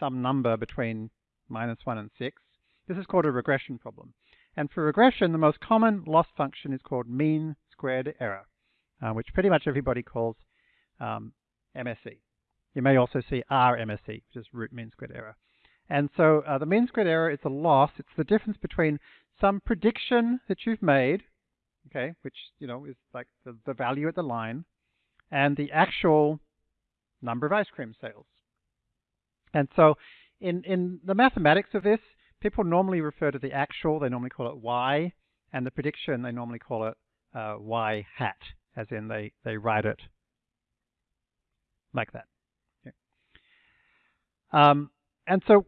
some number between minus 1 and 6. This is called a regression problem. And for regression, the most common loss function is called mean squared error, uh, which pretty much everybody calls um, MSE. You may also see RMSE, which is root mean squared error. And so uh, the mean squared error is a loss. It's the difference between some prediction that you've made, okay, which, you know, is like the, the value at the line, and the actual number of ice cream sales. And so in, in the mathematics of this, people normally refer to the actual, they normally call it y, and the prediction, they normally call it uh, y hat, as in they, they write it like that. Um, and so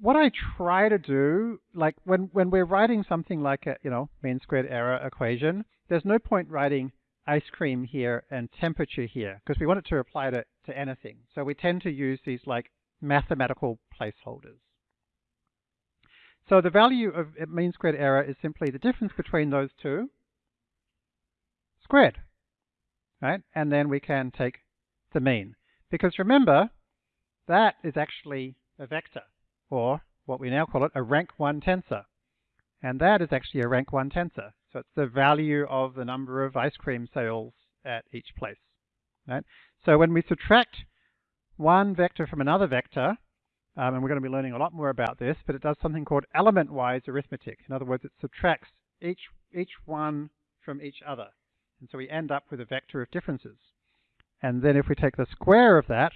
what I try to do, like when, when we're writing something like a, you know, mean squared error equation, there's no point writing ice cream here and temperature here because we want it to apply to, to anything. So we tend to use these like mathematical placeholders. So the value of mean squared error is simply the difference between those two squared, right? And then we can take the mean. Because remember, that is actually a vector, or what we now call it, a rank 1 tensor. And that is actually a rank 1 tensor. So it's the value of the number of ice cream sales at each place. Right? So when we subtract one vector from another vector, um, and we're going to be learning a lot more about this, but it does something called element-wise arithmetic. In other words, it subtracts each, each one from each other. And so we end up with a vector of differences. And then if we take the square of that,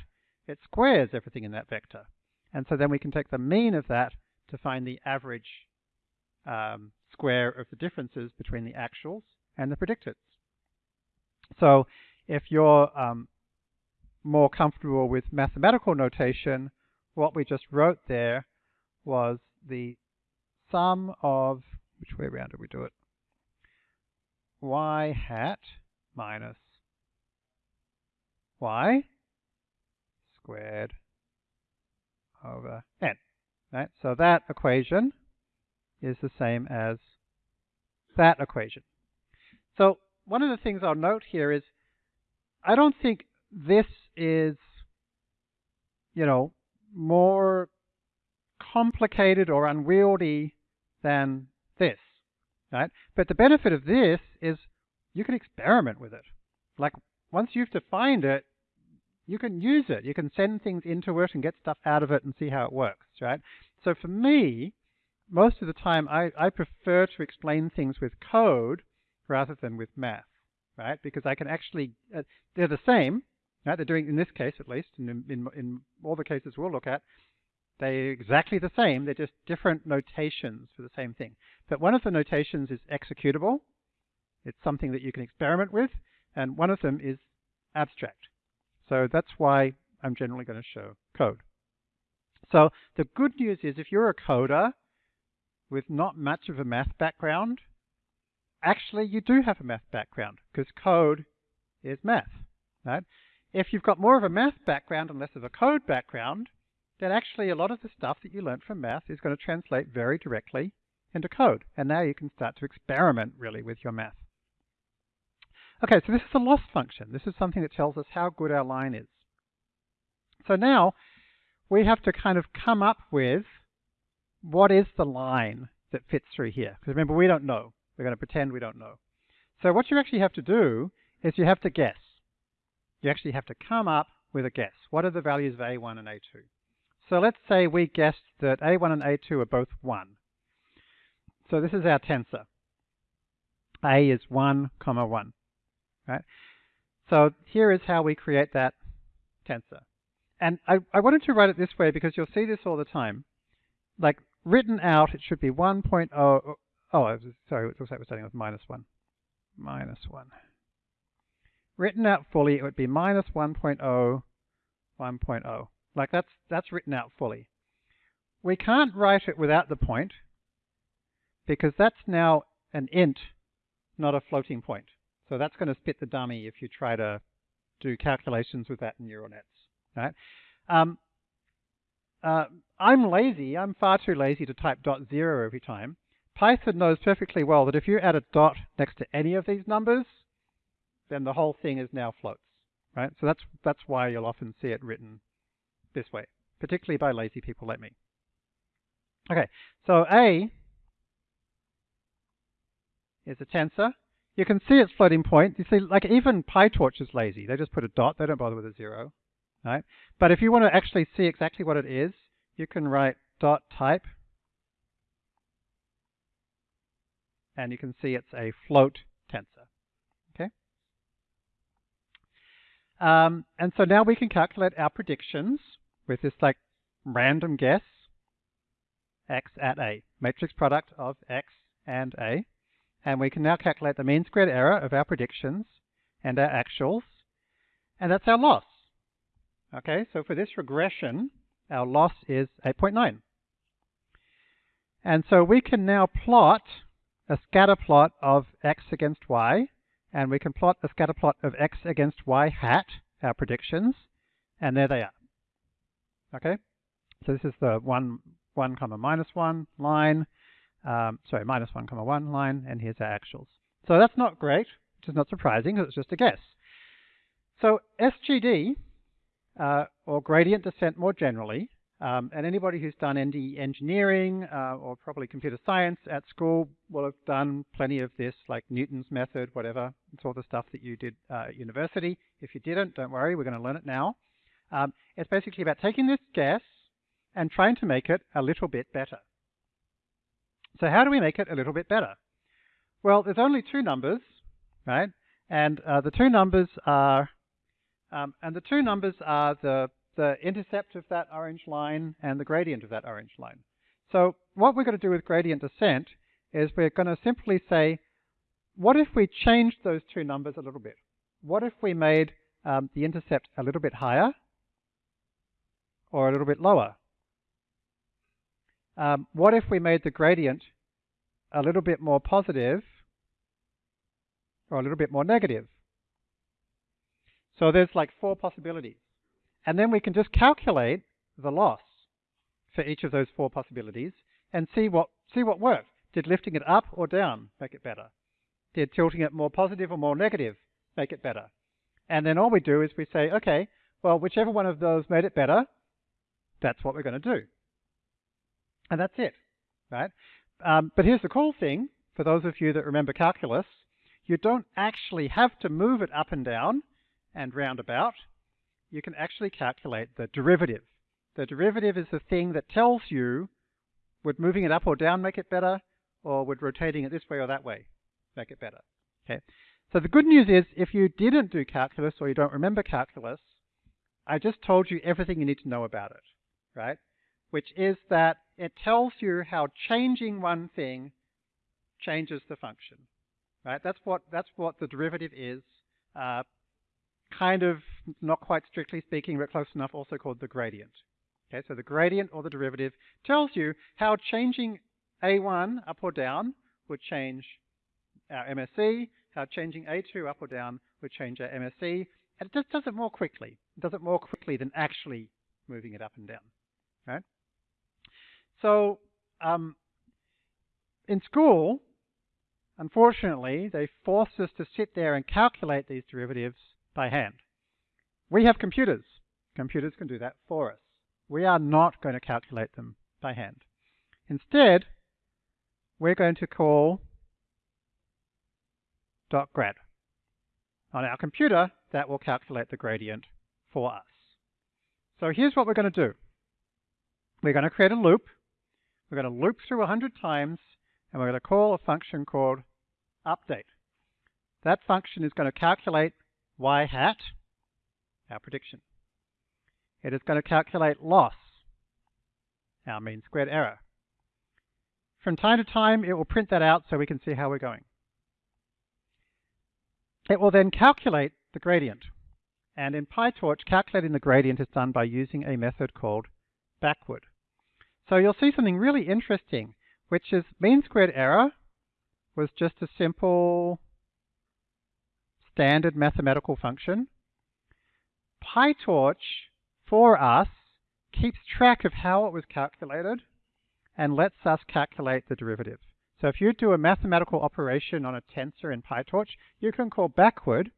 it squares everything in that vector. And so then we can take the mean of that to find the average um, square of the differences between the actuals and the predicted. So if you're um, more comfortable with mathematical notation, what we just wrote there was the sum of, which way around did we do it? y hat minus y squared over n. Right? So that equation is the same as that equation. So one of the things I'll note here is I don't think this is, you know, more complicated or unwieldy than this, right? But the benefit of this is you can experiment with it. Like once you've defined it, you can use it. You can send things into it and get stuff out of it and see how it works, right? So for me, most of the time, I, I prefer to explain things with code rather than with math, right? Because I can actually, uh, they're the same, right? They're doing, in this case at least, and in, in, in all the cases we'll look at, they're exactly the same. They're just different notations for the same thing. But one of the notations is executable. It's something that you can experiment with. And one of them is abstract. So that's why I'm generally going to show code. So the good news is if you're a coder with not much of a math background, actually you do have a math background because code is math. Right? If you've got more of a math background and less of a code background, then actually a lot of the stuff that you learned from math is going to translate very directly into code. And now you can start to experiment really with your math. Okay, so this is a loss function. This is something that tells us how good our line is. So now we have to kind of come up with what is the line that fits through here. Because remember, we don't know. We're going to pretend we don't know. So what you actually have to do is you have to guess. You actually have to come up with a guess. What are the values of A1 and A2? So let's say we guessed that A1 and A2 are both 1. So this is our tensor. A is 1, comma 1. Right? So here is how we create that tensor. and I, I wanted to write it this way because you'll see this all the time. Like written out, it should be 1.0. Oh, oh sorry, it looks like we're starting with minus 1. Minus 1. Written out fully, it would be minus 1.0, 1.0. Like that's, that's written out fully. We can't write it without the point because that's now an int, not a floating point. So that's going to spit the dummy if you try to do calculations with that in neural nets. Right? Um, uh, I'm lazy. I'm far too lazy to type dot zero every time. Python knows perfectly well that if you add a dot next to any of these numbers, then the whole thing is now floats. Right? So that's that's why you'll often see it written this way, particularly by lazy people like me. Okay, so A is a tensor. You can see its floating point. You see, like even PyTorch is lazy. They just put a dot. They don't bother with a zero. Right? But if you want to actually see exactly what it is, you can write dot type. And you can see it's a float tensor. Okay? Um, and so now we can calculate our predictions with this like random guess x at a, matrix product of x and a. And we can now calculate the mean squared error of our predictions and our actuals. And that's our loss. Okay, so for this regression, our loss is 8.9. And so we can now plot a scatter plot of x against y, and we can plot a scatter plot of x against y hat, our predictions, and there they are. Okay, so this is the 1, 1 comma minus 1 line, um, sorry, minus 1 comma 1 line, and here's our actuals. So that's not great, which is not surprising, because it's just a guess. So SGD, uh, or gradient descent more generally, um, and anybody who's done ND engineering uh, or probably computer science at school will have done plenty of this, like Newton's method, whatever. It's all the stuff that you did uh, at university. If you didn't, don't worry, we're going to learn it now. Um, it's basically about taking this guess and trying to make it a little bit better. So how do we make it a little bit better? Well, there's only two numbers, right? And uh, the two numbers are, um, and the two numbers are the, the intercept of that orange line and the gradient of that orange line. So what we're going to do with gradient descent is we're going to simply say, what if we changed those two numbers a little bit? What if we made um, the intercept a little bit higher or a little bit lower? Um, what if we made the gradient a little bit more positive or a little bit more negative? So there's like four possibilities. And then we can just calculate the loss for each of those four possibilities and see what, see what worked. Did lifting it up or down make it better? Did tilting it more positive or more negative make it better? And then all we do is we say, okay, well, whichever one of those made it better, that's what we're going to do. And that's it, right? Um, but here's the cool thing, for those of you that remember calculus, you don't actually have to move it up and down and round about. You can actually calculate the derivative. The derivative is the thing that tells you would moving it up or down make it better, or would rotating it this way or that way make it better. Okay. So the good news is if you didn't do calculus or you don't remember calculus, I just told you everything you need to know about it, right? which is that it tells you how changing one thing changes the function. Right? That's what that's what the derivative is. Uh, kind of not quite strictly speaking, but close enough, also called the gradient. Okay, so the gradient or the derivative tells you how changing a1 up or down would change our MSE, how changing a2 up or down would change our MSE, and it just does it more quickly. It does it more quickly than actually moving it up and down. Right? So um, in school, unfortunately, they forced us to sit there and calculate these derivatives by hand. We have computers. Computers can do that for us. We are not going to calculate them by hand. Instead, we're going to call dot .grad. On our computer, that will calculate the gradient for us. So here's what we're going to do. We're going to create a loop we're going to loop through 100 times, and we're going to call a function called update. That function is going to calculate y hat, our prediction. it is going to calculate loss, our mean squared error. From time to time, it will print that out so we can see how we're going. It will then calculate the gradient. And in PyTorch, calculating the gradient is done by using a method called backward. So you'll see something really interesting, which is mean squared error was just a simple standard mathematical function. PyTorch, for us, keeps track of how it was calculated and lets us calculate the derivative. So if you do a mathematical operation on a tensor in PyTorch, you can call backward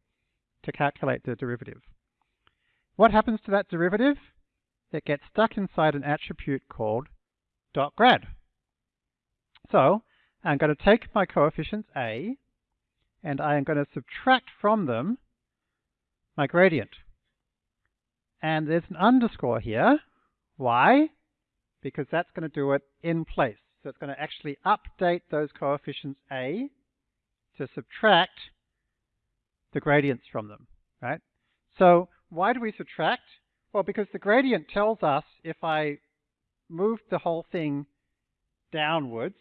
to calculate the derivative. What happens to that derivative? It gets stuck inside an attribute called .grad. So I'm going to take my coefficients a, and I am going to subtract from them my gradient. And there's an underscore here. Why? Because that's going to do it in place. So it's going to actually update those coefficients a to subtract the gradients from them, right? So why do we subtract? Well, because the gradient tells us if I move the whole thing downwards,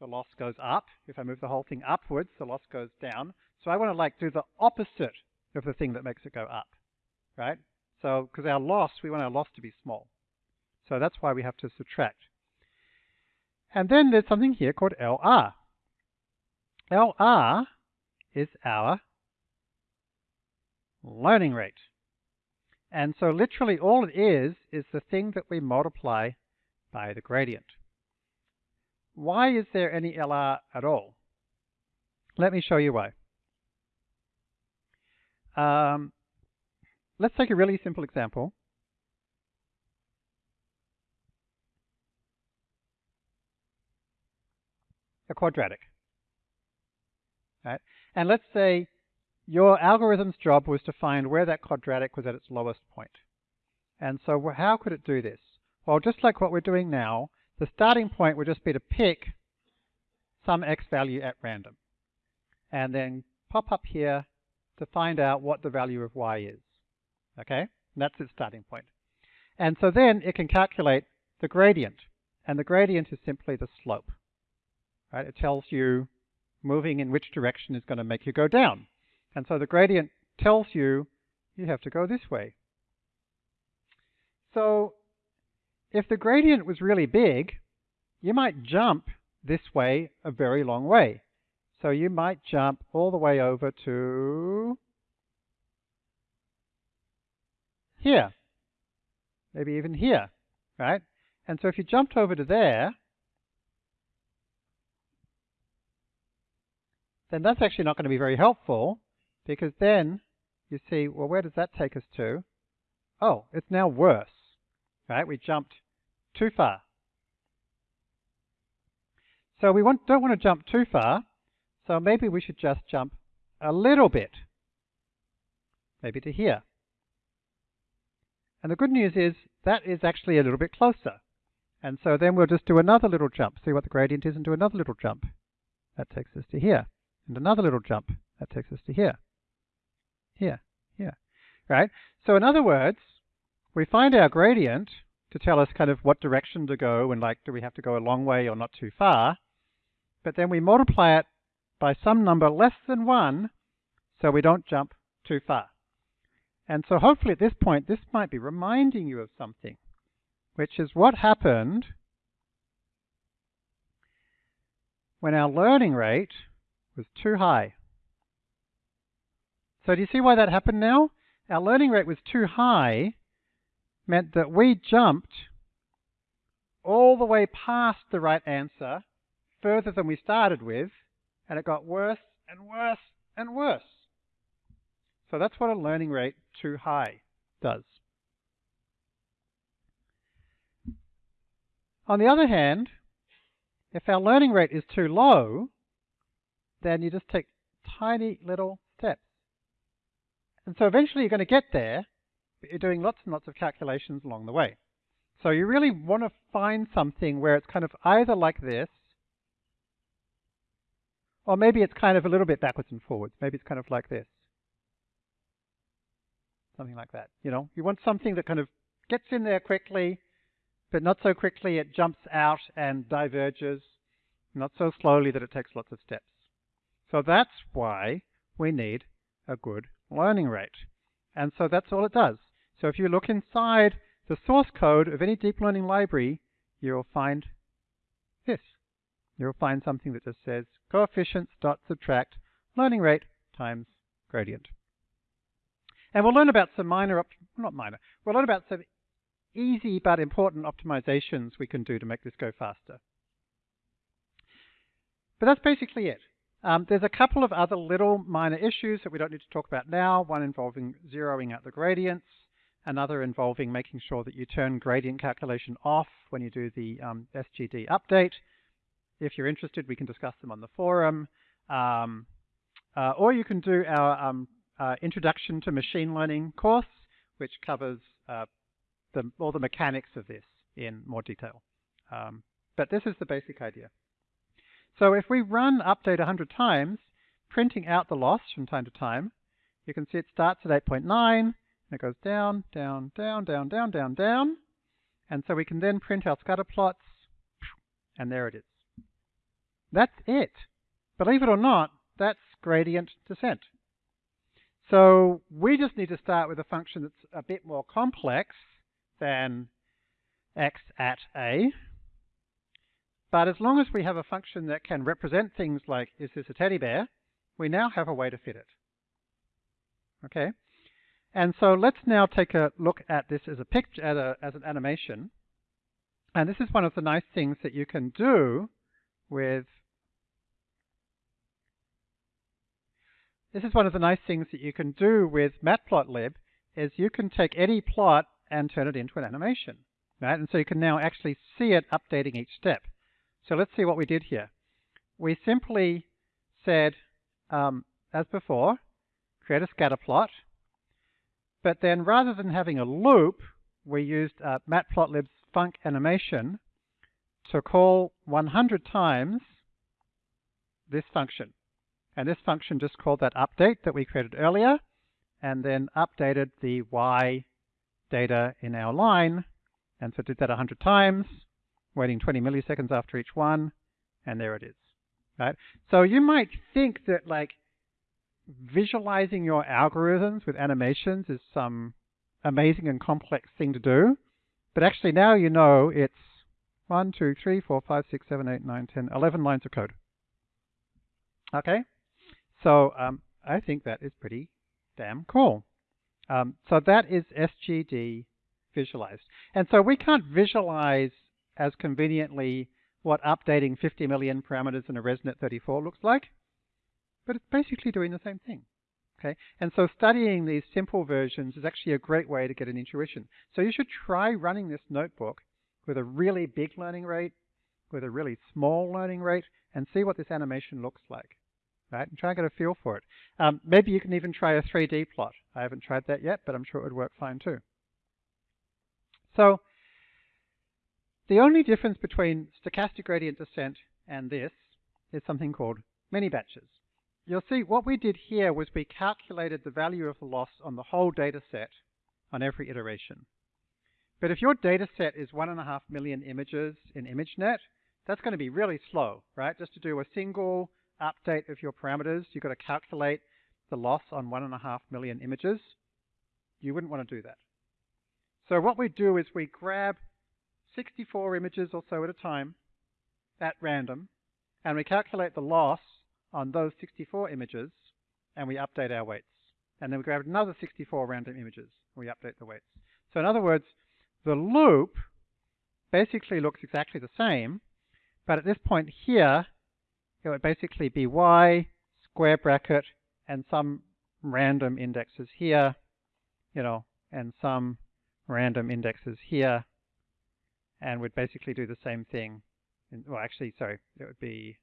the loss goes up. If I move the whole thing upwards, the loss goes down. So I want to like do the opposite of the thing that makes it go up, right? So, because our loss, we want our loss to be small. So that's why we have to subtract. And then there's something here called LR. LR is our learning rate. And so literally all it is, is the thing that we multiply by the gradient. Why is there any LR at all? Let me show you why. Um, let's take a really simple example. A quadratic. Right? And let's say your algorithm's job was to find where that quadratic was at its lowest point. And so how could it do this? Well, just like what we're doing now, the starting point would just be to pick some x value at random. And then pop up here to find out what the value of y is. Okay? And that's its starting point. And so then it can calculate the gradient. And the gradient is simply the slope. Right? It tells you moving in which direction is going to make you go down. And so the gradient tells you you have to go this way. So if the gradient was really big, you might jump this way a very long way. So you might jump all the way over to here, maybe even here, right? And so if you jumped over to there, then that's actually not going to be very helpful because then you see, well, where does that take us to? Oh, it's now worse, right? We jumped too far. So we want, don't want to jump too far, so maybe we should just jump a little bit, maybe to here. And the good news is that is actually a little bit closer. And so then we'll just do another little jump, see what the gradient is, and do another little jump. That takes us to here. And another little jump. That takes us to here. Here. Here. Right? So in other words, we find our gradient to tell us kind of what direction to go and like, do we have to go a long way or not too far? But then we multiply it by some number less than 1 so we don't jump too far. And so hopefully at this point, this might be reminding you of something, which is what happened when our learning rate was too high. So do you see why that happened now? Our learning rate was too high, meant that we jumped all the way past the right answer, further than we started with, and it got worse and worse and worse. So that's what a learning rate too high does. On the other hand, if our learning rate is too low, then you just take tiny little. And so eventually you're going to get there, but you're doing lots and lots of calculations along the way. So you really want to find something where it's kind of either like this, or maybe it's kind of a little bit backwards and forwards. Maybe it's kind of like this. Something like that. You know, you want something that kind of gets in there quickly, but not so quickly it jumps out and diverges, not so slowly that it takes lots of steps. So that's why we need a good learning rate. And so that's all it does. So if you look inside the source code of any deep learning library, you'll find this. You'll find something that just says coefficients dot subtract learning rate times gradient. And we'll learn about some minor, not minor, we'll learn about some easy but important optimizations we can do to make this go faster. But that's basically it. Um, there's a couple of other little minor issues that we don't need to talk about now, one involving zeroing out the gradients, another involving making sure that you turn gradient calculation off when you do the um, SGD update. If you're interested, we can discuss them on the forum. Um, uh, or you can do our um, uh, Introduction to Machine Learning course, which covers uh, the, all the mechanics of this in more detail. Um, but this is the basic idea. So if we run update 100 times, printing out the loss from time to time, you can see it starts at 8.9, and it goes down, down, down, down, down, down, down. And so we can then print our scatter plots, and there it is. That's it. Believe it or not, that's gradient descent. So we just need to start with a function that's a bit more complex than x at a. But as long as we have a function that can represent things like, is this a teddy bear, we now have a way to fit it. Okay? And so let's now take a look at this as a picture, as, a, as an animation. And this is one of the nice things that you can do with This is one of the nice things that you can do with Matplotlib is you can take any plot and turn it into an animation. Right? And so you can now actually see it updating each step. So let's see what we did here. We simply said, um, as before, create a scatter plot, but then rather than having a loop, we used uh, Matplotlib's func animation to call 100 times this function. And this function just called that update that we created earlier, and then updated the y data in our line. And so did that 100 times, waiting 20 milliseconds after each one, and there it is. Right? So you might think that like visualizing your algorithms with animations is some amazing and complex thing to do. But actually now you know it's 1, 2, 3, 4, 5, 6, 7, 8, 9, 10, 11 lines of code. Okay? So um, I think that is pretty damn cool. Um, so that is SGD visualized. And so we can't visualize as conveniently what updating 50 million parameters in a ResNet 34 looks like but it's basically doing the same thing. Okay, and so studying these simple versions is actually a great way to get an intuition. So you should try running this notebook with a really big learning rate, with a really small learning rate, and see what this animation looks like. Right, and try and get a feel for it. Um, maybe you can even try a 3D plot. I haven't tried that yet, but I'm sure it would work fine too. So the only difference between stochastic gradient descent and this is something called mini batches you'll see what we did here was we calculated the value of the loss on the whole data set on every iteration. But if your data set is one and a half million images in ImageNet, that's going to be really slow, right? Just to do a single update of your parameters, you've got to calculate the loss on one and a half million images. You wouldn't want to do that. So what we do is we grab 64 images or so at a time at random, and we calculate the loss on those 64 images and we update our weights. And then we grab another 64 random images and we update the weights. So in other words, the loop basically looks exactly the same, but at this point here, it would basically be y, square bracket, and some random indexes here, you know, and some random indexes here, and would basically do the same thing. In, well, actually, sorry, it would be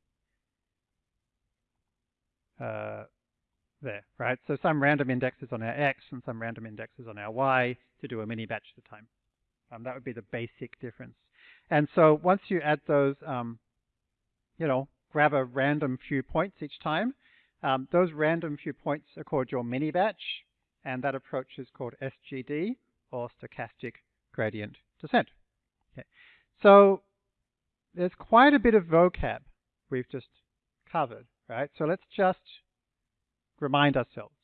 uh, there, right? So some random indexes on our x and some random indexes on our y to do a mini batch at a time. Um, that would be the basic difference. And so once you add those, um, you know, grab a random few points each time, um, those random few points are called your mini batch, and that approach is called SGD, or stochastic gradient descent. Okay. So there's quite a bit of vocab we've just covered, right? So let's just remind ourselves.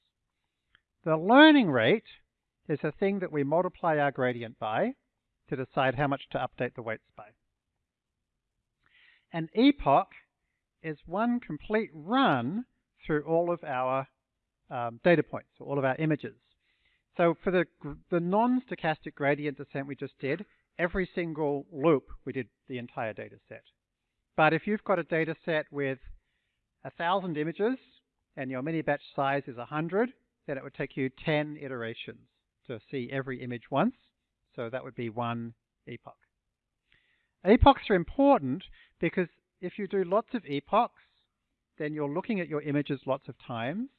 The learning rate is a thing that we multiply our gradient by to decide how much to update the weights by. An epoch is one complete run through all of our um, data points, all of our images. So for the, the non-stochastic gradient descent we just did, every single loop we did the entire data set. But if you've got a data set with a thousand images and your mini batch size is 100, then it would take you 10 iterations to see every image once. So that would be one epoch. Epochs are important because if you do lots of epochs, then you're looking at your images lots of times.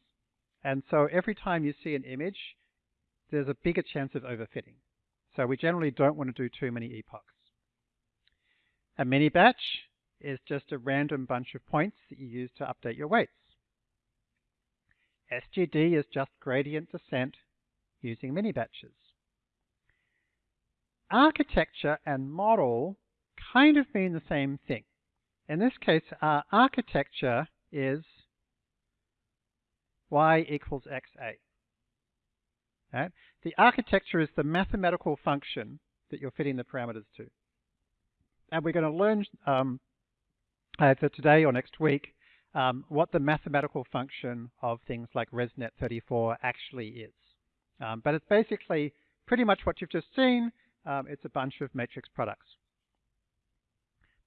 And so every time you see an image, there's a bigger chance of overfitting. So we generally don't want to do too many epochs. A mini batch is just a random bunch of points that you use to update your weights. SGD is just gradient descent using mini batches. Architecture and model kind of mean the same thing. In this case, our architecture is y equals xa. Right? The architecture is the mathematical function that you're fitting the parameters to. And we're going to learn um, either today or next week um, what the mathematical function of things like ResNet 34 actually is. Um, but it's basically pretty much what you've just seen. Um, it's a bunch of matrix products.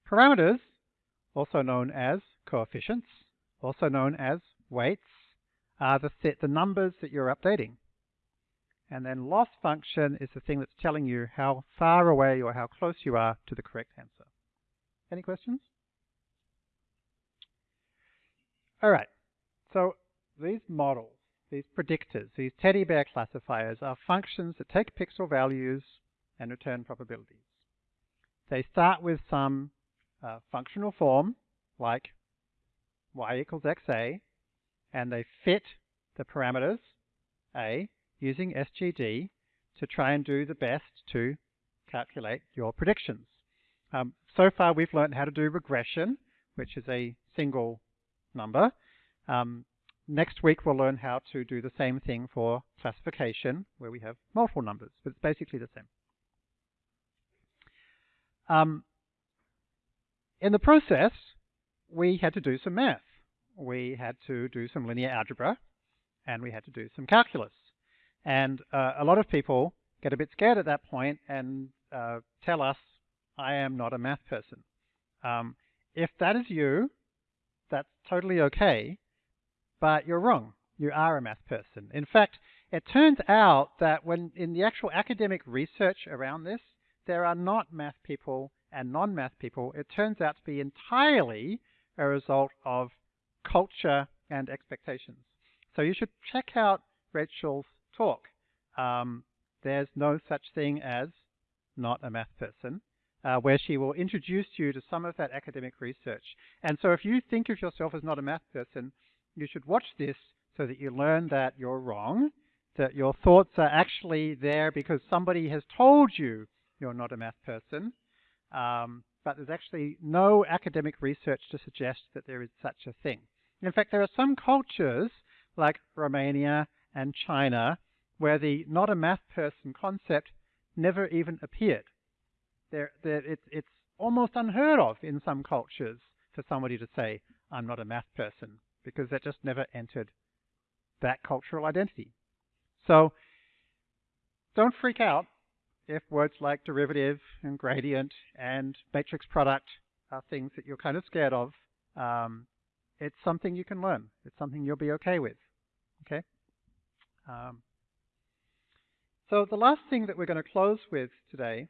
Parameters, also known as coefficients, also known as weights, are the, the numbers that you're updating. And then loss function is the thing that's telling you how far away or how close you are to the correct answer. Any questions? All right. So these models, these predictors, these teddy bear classifiers are functions that take pixel values and return probabilities. They start with some uh, functional form like y equals xa and they fit the parameters a using SGD to try and do the best to calculate your predictions. Um, so far we've learned how to do regression, which is a single number. Um, next week we'll learn how to do the same thing for classification, where we have multiple numbers, but it's basically the same. Um, in the process, we had to do some math. We had to do some linear algebra, and we had to do some calculus. And uh, a lot of people get a bit scared at that point and uh, tell us, I am not a math person. Um, if that is you, that's totally okay, but you're wrong. You are a math person. In fact, it turns out that when in the actual academic research around this, there are not math people and non-math people. It turns out to be entirely a result of culture and expectations. So you should check out Rachel's talk. Um, there's no such thing as not a math person, uh, where she will introduce you to some of that academic research. And so if you think of yourself as not a math person, you should watch this so that you learn that you're wrong, that your thoughts are actually there because somebody has told you you're not a math person. Um, but there's actually no academic research to suggest that there is such a thing. In fact, there are some cultures, like Romania and China, where the not a math person concept never even appeared. There, there, it, it's almost unheard of in some cultures for somebody to say, I'm not a math person, because that just never entered that cultural identity. So don't freak out if words like derivative and gradient and matrix product are things that you're kind of scared of. Um, it's something you can learn. It's something you'll be okay with. Okay. Um, so the last thing that we're going to close with today.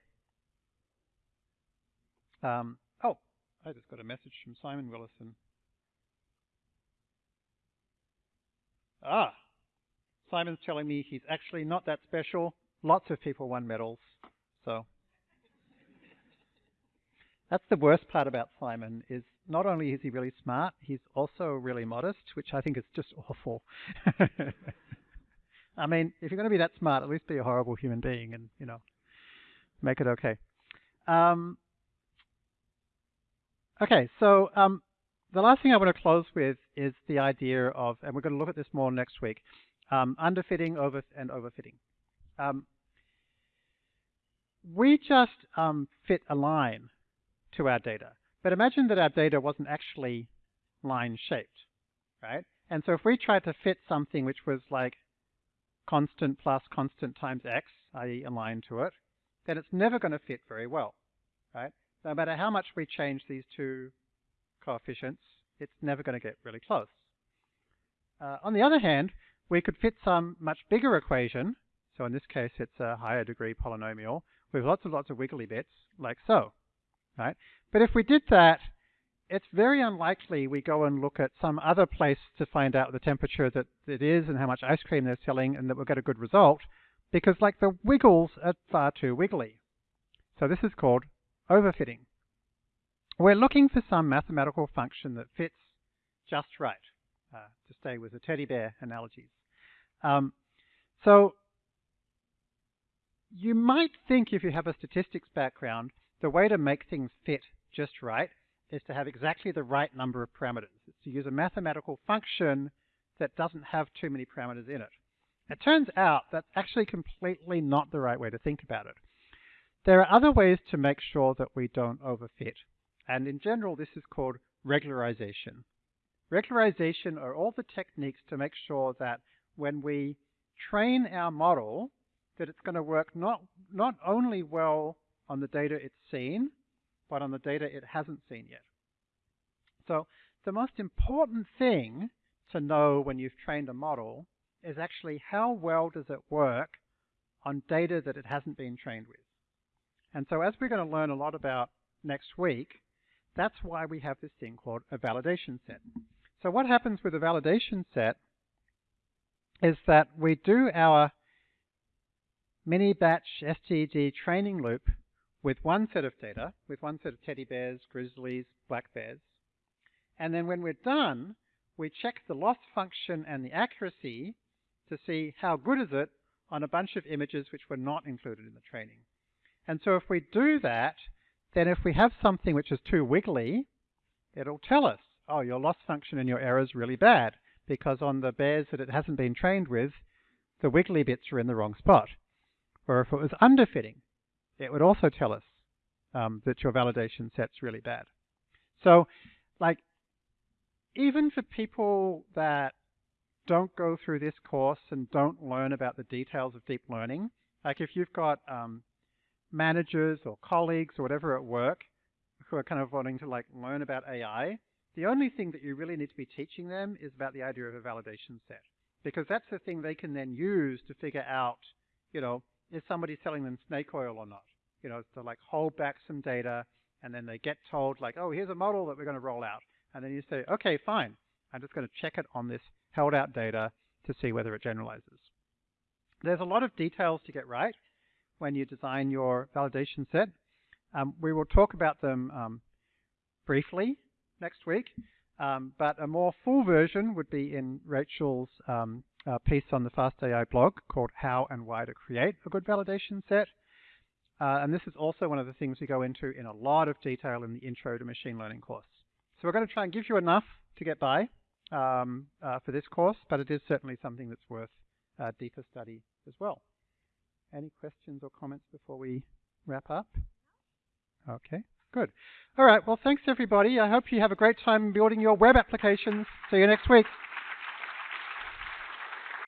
Um, oh, I just got a message from Simon Willison. Ah, Simon's telling me he's actually not that special. Lots of people won medals. So that's the worst part about Simon is not only is he really smart, he's also really modest, which I think is just awful. I mean, if you're going to be that smart, at least be a horrible human being and, you know, make it okay. Um, okay, so um, the last thing I want to close with is the idea of, and we're going to look at this more next week, um, underfitting over and overfitting. Um, we just um, fit a line to our data, but imagine that our data wasn't actually line shaped, right? And so if we tried to fit something which was like constant plus constant times x, i.e. a line to it, then it's never going to fit very well, right? No matter how much we change these two coefficients, it's never going to get really close. Uh, on the other hand, we could fit some much bigger equation, so in this case it's a higher degree polynomial, with lots and lots of wiggly bits, like so, right? But if we did that, it's very unlikely we go and look at some other place to find out the temperature that it is and how much ice cream they're selling and that we'll get a good result, because like the wiggles are far too wiggly. So this is called overfitting. We're looking for some mathematical function that fits just right, uh, to stay with the teddy bear analogies. Um, so you might think if you have a statistics background, the way to make things fit just right is to have exactly the right number of parameters. It's to use a mathematical function that doesn't have too many parameters in it. It turns out that's actually completely not the right way to think about it. There are other ways to make sure that we don't overfit. And in general, this is called regularization. Regularization are all the techniques to make sure that when we train our model, that it's going to work not, not only well on the data it's seen, but on the data it hasn't seen yet. So the most important thing to know when you've trained a model is actually how well does it work on data that it hasn't been trained with. And so as we're going to learn a lot about next week, that's why we have this thing called a validation set. So what happens with a validation set is that we do our mini batch SGD training loop with one set of data, with one set of teddy bears, grizzlies, black bears. And then when we're done, we check the loss function and the accuracy to see how good is it on a bunch of images which were not included in the training. And so if we do that, then if we have something which is too wiggly, it'll tell us, oh, your loss function and your error is really bad, because on the bears that it hasn't been trained with, the wiggly bits are in the wrong spot. Or if it was underfitting, it would also tell us um, that your validation set's really bad. So, like, even for people that don't go through this course and don't learn about the details of deep learning, like if you've got um, managers or colleagues or whatever at work who are kind of wanting to like learn about AI, the only thing that you really need to be teaching them is about the idea of a validation set. Because that's the thing they can then use to figure out, you know, is somebody selling them snake oil or not? You know, to like hold back some data and then they get told like, oh, here's a model that we're going to roll out. And then you say, okay, fine. I'm just going to check it on this held out data to see whether it generalizes. There's a lot of details to get right when you design your validation set. Um, we will talk about them um, briefly next week, um, but a more full version would be in Rachel's um, uh, piece on the FastAI blog called How and Why to Create a Good Validation Set. Uh, and this is also one of the things we go into in a lot of detail in the Intro to Machine Learning course. So we're going to try and give you enough to get by um, uh, for this course, but it is certainly something that's worth uh, deeper study as well. Any questions or comments before we wrap up? Okay, good. All right, well, thanks everybody. I hope you have a great time building your web applications. See you next week.